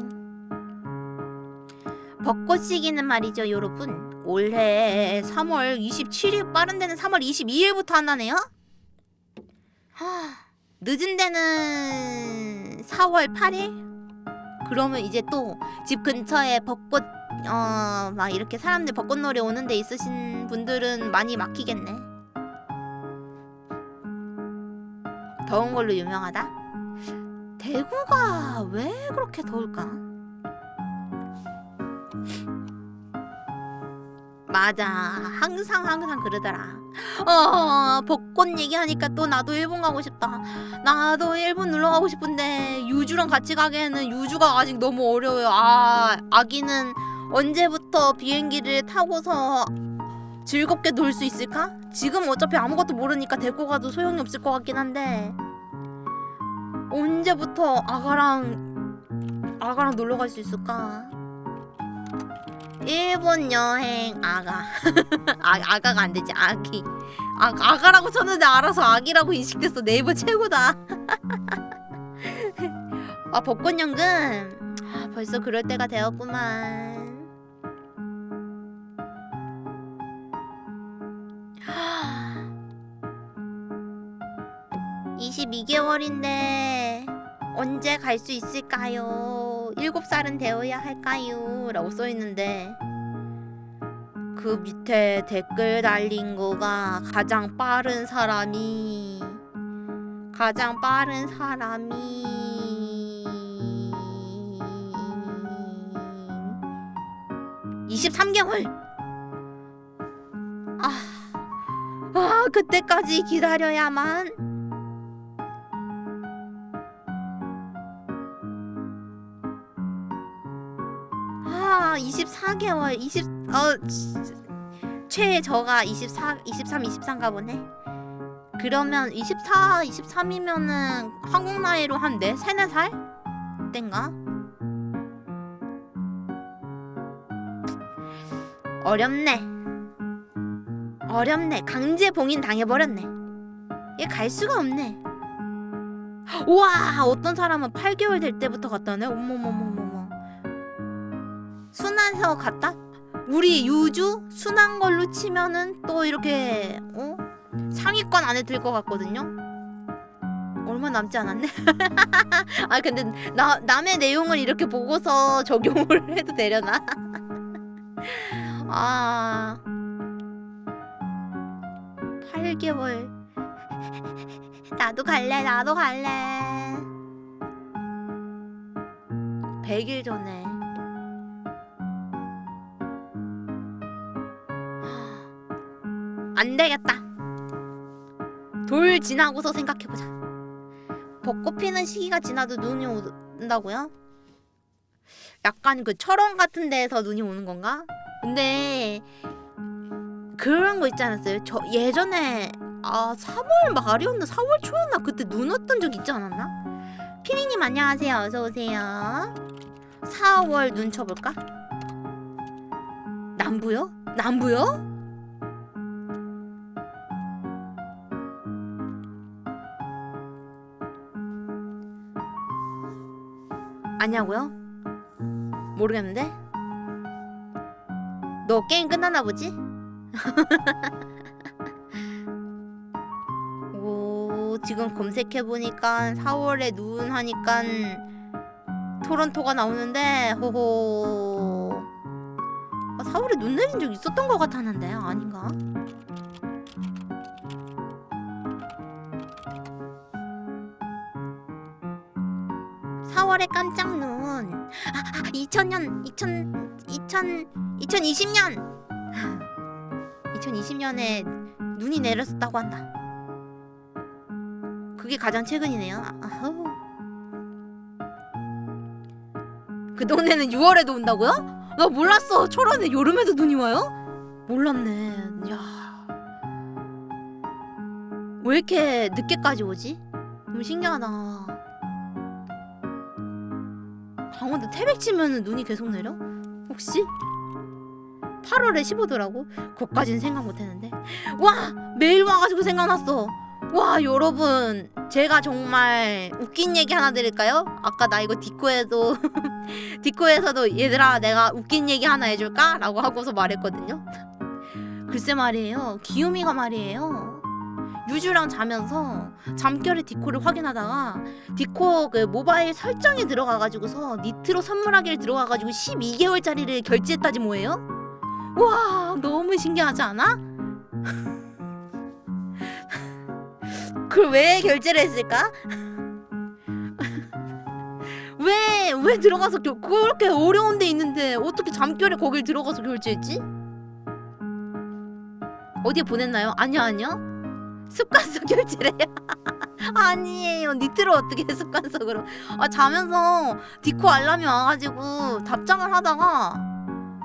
벚꽃 시기는 말이죠 여러분 올해 3월 27일 빠른 데는 3월 22일부터 한다네요? 하, 늦은 데는 4월 8일? 그러면 이제 또 집 근처에 벚꽃 어 막 이렇게 사람들 벚꽃놀이 오는 데 있으신 분들은 많이 막히겠네. 더운 걸로 유명하다? 대구가 왜 그렇게 더울까? 맞아. 항상 항상 그러더라. 어, 벚꽃 얘기하니까 또 나도 일본 가고 싶다. 나도 일본 놀러 가고 싶은데 유주랑 같이 가기에는 유주가 아직 너무 어려워요. 아, 아기는 언제부터 비행기를 타고서 즐겁게 놀 수 있을까? 지금 어차피 아무것도 모르니까 데리고 가도 소용이 없을 것 같긴 한데 언제부터 아가랑 아가랑 놀러 갈 수 있을까? 일본 여행 아가. 아, 아가가 안 되지 아기. 아, 아가라고 쳤는데 알아서 아기라고 인식됐어. 네이버 최고다. 아 벚꽃 연금. 아, 벌써 그럴 때가 되었구만. 22개월인데 언제 갈 수 있을까요? 7살은 되어야 할까요? 라고 써있는데 그 밑에 댓글 달린 거가 가장 빠른 사람이 가장 빠른 사람이 23개월 아, 아 그때까지 기다려야만 아 24개월 20 어 최저가 24 23 23가 보네. 그러면 24 23이면은 한국 나이로 한 4, 3, 4살 땐가? 어렵네. 어렵네. 강제 봉인 당해버렸네. 얘 갈 수가 없네. 우와! 어떤 사람은 8개월 될 때부터 갔다네? 어머머머머머 순환해서 갔다? 우리 유주 순한 걸로 치면은 또 이렇게 어 상위권 안에 들 것 같거든요. 얼마 남지 않았네. 아 근데 나 남의 내용을 이렇게 보고서 적용을 해도 되려나? 아 8개월 나도 갈래 나도 갈래 100일 전에 안 되겠다. 돌 지나고서 생각해보자. 벚꽃 피는 시기가 지나도 눈이 온다고요? 약간 그 철원 같은 데에서 눈이 오는 건가? 근데 그런 거 있지 않았어요? 저 예전에 아 3월 말이었나 4월 초였나 그때 눈 왔던 적 있지 않았나? 피니님 안녕하세요 어서 오세요. 4월 눈 쳐볼까? 남부요? 남부요? 아냐고요? 모르겠는데? 너 게임 끝났나 보지? 오 지금 검색해보니까 4월에 눈 하니까 토론토가 나오는데 호호 아, 4월에 눈 내린 적 있었던 것 같았는데 아닌가? 사월에 깜짝 눈. 아, 2000년, 2000, 2000, 2020년. 2020년에 눈이 내렸었다고 한다. 그게 가장 최근이네요. 아, 아우. 그 동네는 6월에도 온다고요? 나 몰랐어. 철원에 여름에도 눈이 와요? 몰랐네. 야. 왜 이렇게 늦게까지 오지? 너무 신기하다. 강원도 태백 치면은 눈이 계속 내려? 혹시? 8월에 15도라고? 그것까진 생각 못했는데 와! 매일 와가지고 생각났어 와 여러분 제가 정말 웃긴 얘기 하나 드릴까요? 아까 나 이거 디코에도 디코에서도 얘들아 내가 웃긴 얘기 하나 해줄까? 라고 하고서 말했거든요 글쎄 말이에요 기우미가 말이에요 유주랑 자면서 잠결에 디코를 확인하다가 디코 그 모바일 설정에 들어가가지고서 니트로 선물하기를 들어가가지고 12개월짜리를 결제했다지 뭐예요? 와 너무 신기하지 않아? 그걸 왜 결제를 했을까? 왜, 왜 들어가서 결, 그렇게 어려운 데 있는데 어떻게 잠결에 거길 들어가서 결제했지? 어디에 보냈나요? 아니요, 아니요. 습관성 결제래요. 아니에요. 니트를 어떻게 해, 습관적으로. 아, 자면서 디코 알람이 와가지고 답장을 하다가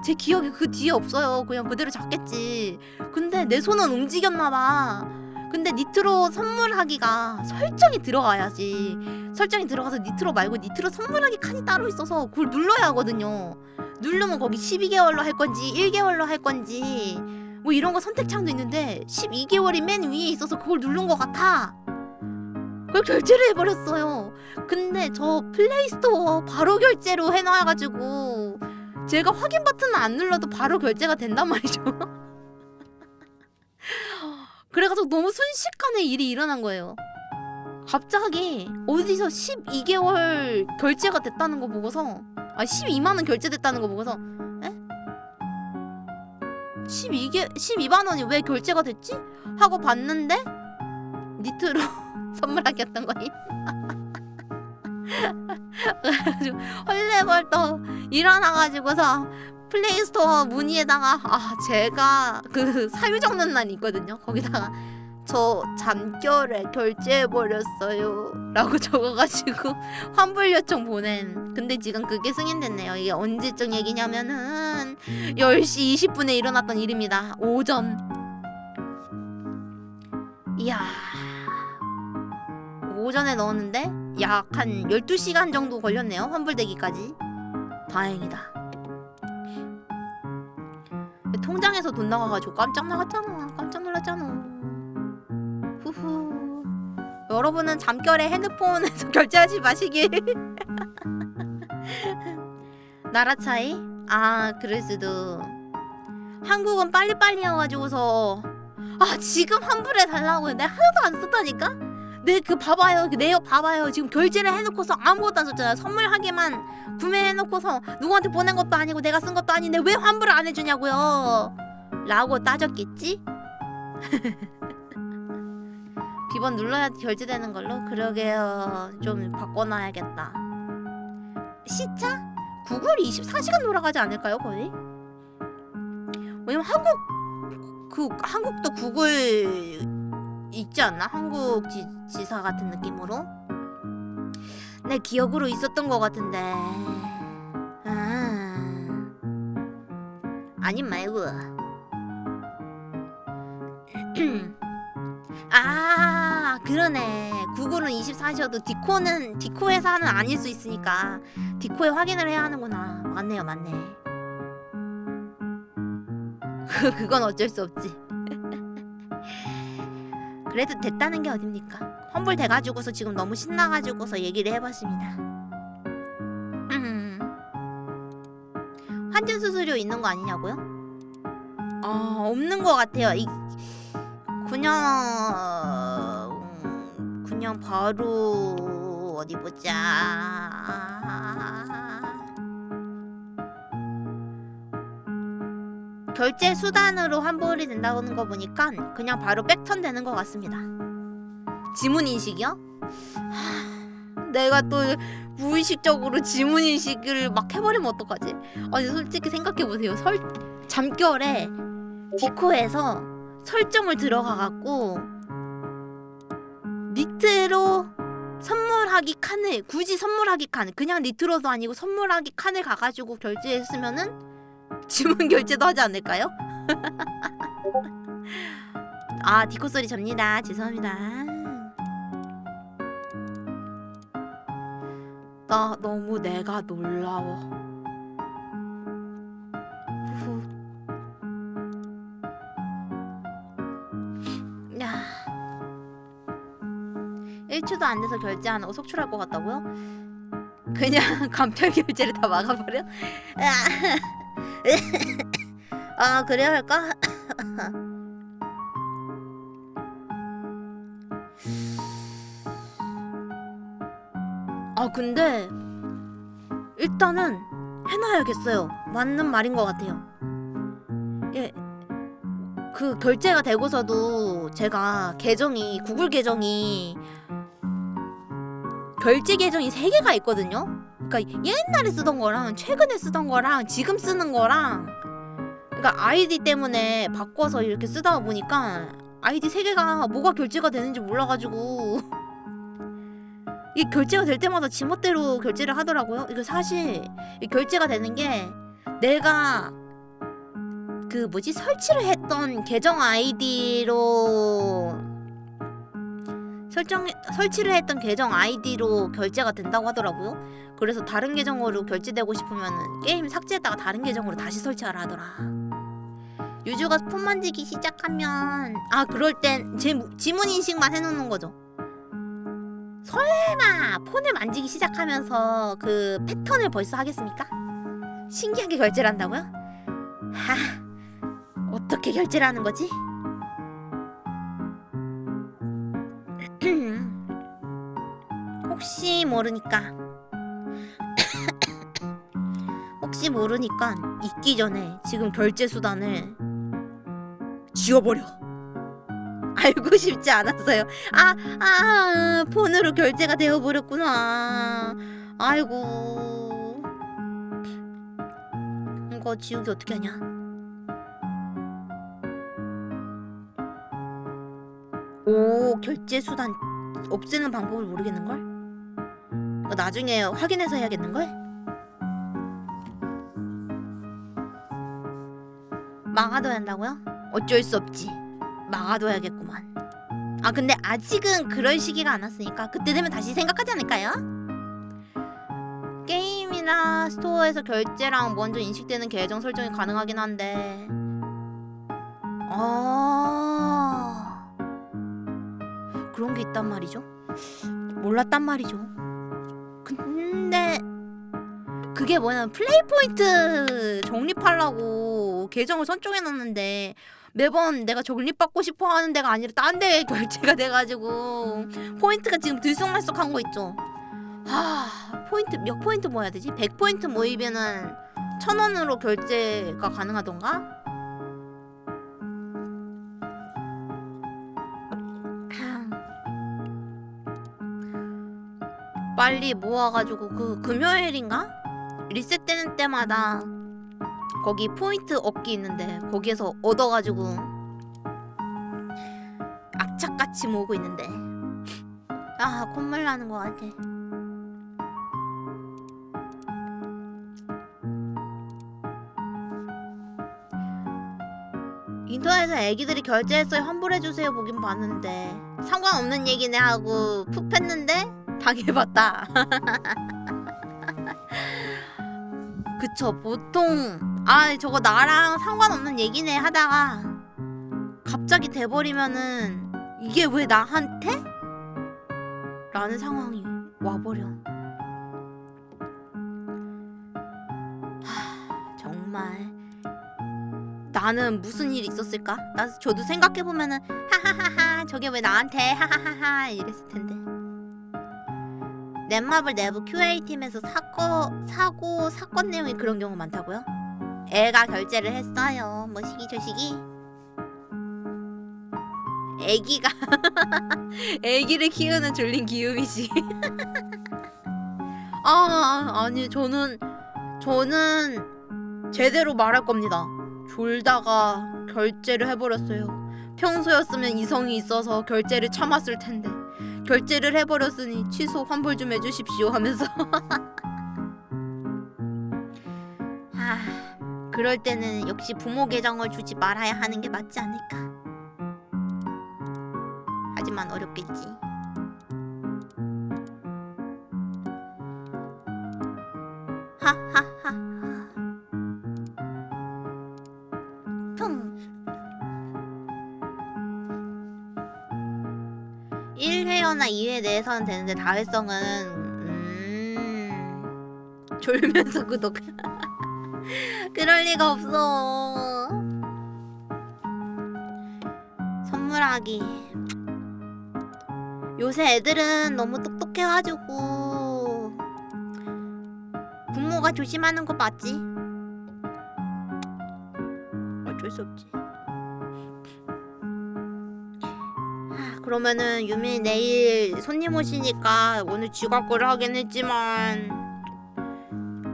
제 기억에 그 뒤에 없어요. 그냥 그대로 잡겠지. 근데 내 손은 움직였나봐. 근데 니트로 선물하기가 설정이 들어가야지. 설정이 들어가서 니트로 말고 니트로 선물하기 칸이 따로 있어서 그걸 눌러야 하거든요. 누르면 거기 12개월로 할 건지 1개월로 할 건지 뭐 이런 거 선택창도 있는데 12개월이 맨 위에 있어서 그걸 누른 것 같아. 그걸 결제를 해버렸어요. 근데 저 플레이스토어 바로 결제로 해놔가지고 제가 확인 버튼을 안 눌러도 바로 결제가 된단 말이죠. 그래가지고 너무 순식간에 일이 일어난 거예요. 갑자기 어디서 12개월 결제가 됐다는 거 보고서 아 12만 원 결제됐다는 거 보고서 에? 12개 12만 원이 왜 결제가 됐지? 하고 봤는데 니트로 선물하기였던 거니. 그래가지고 헐레벌떡 일어나가지고서 플레이스토어 문의에다가 아 제가 그 사유 적는 날 있거든요. 거기다가 저 잠결에 결제해버렸어요. 라고 적어가지고 환불 요청 보낸. 근데 지금 그게 승인됐네요. 이게 언제적 얘기냐면은 10시 20분에 일어났던 일입니다. 오전. 이야. 오전에 넣었는데 약 한 12시간 정도 걸렸네요 환불되기까지. 다행이다. 통장에서 돈 나가가지고 깜짝 나갔잖아. 깜짝 놀랐잖아 후후. 여러분은 잠결에 핸드폰에서 결제하지 마시길. 나라 차이? 아, 그럴 수도. 한국은 빨리빨리여가지고서 아 지금 환불해 달라고 내가 하나도 안 썼다니까? 내그 봐봐요 그 내역 봐봐요 지금 결제를 해놓고서 아무것도 안 썼잖아 선물하게만 구매해놓고서 누구한테 보낸 것도 아니고 내가 쓴 것도 아닌데 왜 환불을 안 해주냐고요 라고 따졌겠지? 비번 눌러야 결제되는 걸로? 그러게요. 좀 바꿔놔야겠다. 시차? 구글이 24시간 돌아가지 않을까요, 거의? 왜냐면 한국 그 한국도 구글 있지 않나? 한국 지, 지사 같은 느낌으로? 내 기억으로 있었던 것 같은데. 아. 아님 말고. 아 그러네. 구글은 24시여도 디코는 디코 회사는 아닐 수 있으니까 디코에 확인을 해야 하는구나. 맞네요 맞네. 그, 그건 어쩔 수 없지. 그래도 됐다는 게 어딥니까? 환불 돼가지고서 지금 너무 신나가지고서 얘기를 해봤습니다. 음. 환전 수수료 있는 거 아니냐고요? 아 없는 거 같아요. 이, 그냥 음, 그냥 바로 어디 보자. 결제 수단으로 환불이 된다는 거 보니까 그냥 바로 백턴 되는 것 같습니다. 지문 인식이요? 하, 내가 또 무의식적으로 지문 인식을 막 해버리면 어떡하지? 아니 솔직히 생각해 보세요. 설 잠결에 디코에서 설정을 들어가 갖고 니트로 선물하기 칸을 굳이 선물하기 칸 그냥 니트로도 아니고 선물하기 칸을 가가지고 결제했으면은 주문 결제도 하지 않을까요? 아 디코 소리 접니다. 죄송합니다. 나 너무 내가 놀라워 해체도 안 돼서 결제 안 하고 속출할 것 같다고요? 그냥 간편 결제를 다 막아버려? 아 그래야 할까? 아 근데 일단은 해놔야겠어요 맞는 말인 것 같아요 예, 그 결제가 되고서도 제가 계정이 구글 계정이 결제 계정이 세 개가 있거든요. 그러니까 옛날에 쓰던 거랑 최근에 쓰던 거랑 지금 쓰는 거랑 그러니까 아이디 때문에 바꿔서 이렇게 쓰다 보니까 아이디 세 개가 뭐가 결제가 되는지 몰라가지고 이 결제가 될 때마다 지멋대로 결제를 하더라고요. 이거 사실 이 결제가 되는 게 내가 그 뭐지 설치를 했던 계정 아이디로 설정 설치를 했던 계정 아이디로 결제가 된다고 하더라고요. 그래서 다른 계정으로 결제되고 싶으면 게임 삭제했다가 다른 계정으로 다시 설치하라 하더라. 유주가 폰 만지기 시작하면 아 그럴 땐 제 지문 인식만 해놓는 거죠. 설마 폰을 만지기 시작하면서 그 패턴을 벌써 하겠습니까? 신기하게 결제를 한다고요? 하 어떻게 결제를 하는 거지? 모르니까. 혹시 모르니까 잊기 전에 지금 결제 수단을 지워버려. 알고 싶지 않았어요. 아, 아 폰으로 결제가 되어버렸구나. 아이고. 이거 지우기 어떻게 하냐? 오 결제 수단 없애는 방법을 모르겠는걸? 이거 나중에 확인해서 해야겠는걸? 막아둬야 한다고요? 어쩔 수 없지 막아둬야겠구만 아 근데 아직은 그럴 시기가 안 왔으니까 그때 되면 다시 생각하지 않을까요? 게임이나 스토어에서 결제랑 먼저 인식되는 계정 설정이 가능하긴 한데 아 그런 게 있단 말이죠 몰랐단 말이죠 근데 그게 뭐냐면 플레이 포인트 적립하려고 계정을 선정해놨는데 매번 내가 적립받고 싶어 하는 데가 아니라 딴 데에 결제가 돼가지고 포인트가 지금 들쑥날쑥한 거 있죠 하 포인트 몇 포인트 모아야 되지? 100포인트 모이면은 천 원으로 결제가 가능하던가? 빨리 모아가지고 그 금요일인가? 리셋되는 때마다 거기 포인트 얻기 있는데 거기에서 얻어가지고 악착같이 모으고 있는데. 아 콧물 나는 것 같아. 인터넷에서 애기들이 결제했어요. 환불해주세요 보긴 봤는데. 상관없는 얘기네 하고 푹 팼는데 당해봤다. 그쵸 보통 아 저거 나랑 상관없는 얘기네 하다가 갑자기 돼버리면은 이게 왜 나한테? 라는 상황이 와버려. 하, 정말. 나는 무슨 일이 있었을까? 나 저도 생각해보면은 하하하하 저게 왜 나한테? 하하하하 이랬을 텐데 넷마블 내부 QA팀에서 사고, 사고 사건 내용이 그런 경우 많다고요? 애가 결제를 했어요. 뭐 시기 저시기 애기가 애기를 키우는 졸린 기움이지. 아 아니 저는 저는 제대로 말할 겁니다. 졸다가 결제를 해버렸어요. 평소였으면 이성이 있어서 결제를 참았을 텐데 결제를 해버렸으니 취소 환불 좀 해주십시오 하면서. 아 그럴 때는 역시 부모 계정을 주지 말아야 하는 게 맞지 않을까? 하지만 어렵겠지. 하하 1회여나 2회 내에서는 되는데 다회성은 음... 졸면서 구독 그럴 리가 없어 선물하기 요새 애들은 너무 똑똑해가지고 너가 조심하는 거 맞지? 어쩔 수 없지. 그러면은 유미 내일 손님 오시니까 오늘 지각거를 하긴 했지만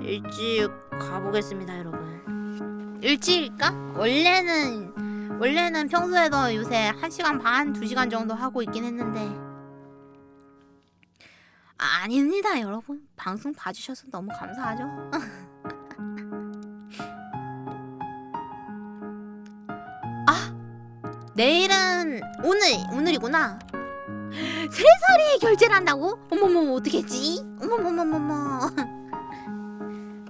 일찍 가보겠습니다, 여러분. 일찍일까? 원래는 원래는 평소에도 요새 1시간 반, 2시간 정도 하고 있긴 했는데 아닙니다, 여러분. 방송 봐주셔서 너무 감사하죠. 내일은 오늘 오늘이구나. 세 살이 결제를 한다고? 어머머 어떻게 했지? 어머머머머머.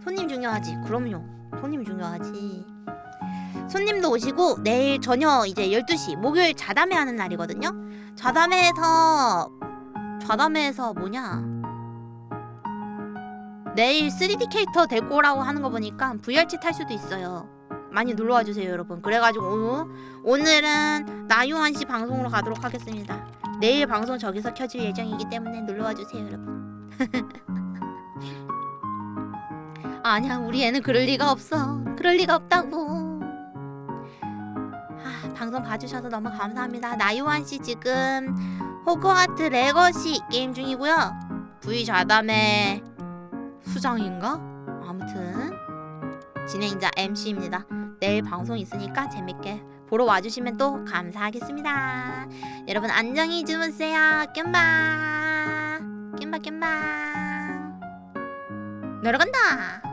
손님 중요하지. 그럼요. 손님 중요하지. 손님도 오시고 내일 저녁 이제 12시 목요일 자담회 하는 날이거든요. 자담회에서 좌담회에서 뭐냐 내일 3D 캐릭터 데리고 오라고 하는 거 보니까 VR치 탈 수도 있어요 많이 놀러와 주세요 여러분. 그래가지고 오늘, 오늘은 나유한 씨 방송으로 가도록 하겠습니다. 내일 방송 저기서 켜질 예정이기 때문에 놀러와 주세요 여러분. 아니야 우리 애는 그럴 리가 없어. 그럴 리가 없다고. 아, 방송 봐주셔서 너무 감사합니다. 나유한 씨 지금 호그와트 레거시 게임 중이고요. V 자담의 수장인가? 아무튼 진행자 MC입니다. 내일 방송 있으니까 재밌게 보러 와주시면 또 감사하겠습니다. 여러분 안녕히 주무세요. 깸바 깸바 깸바 내려간다.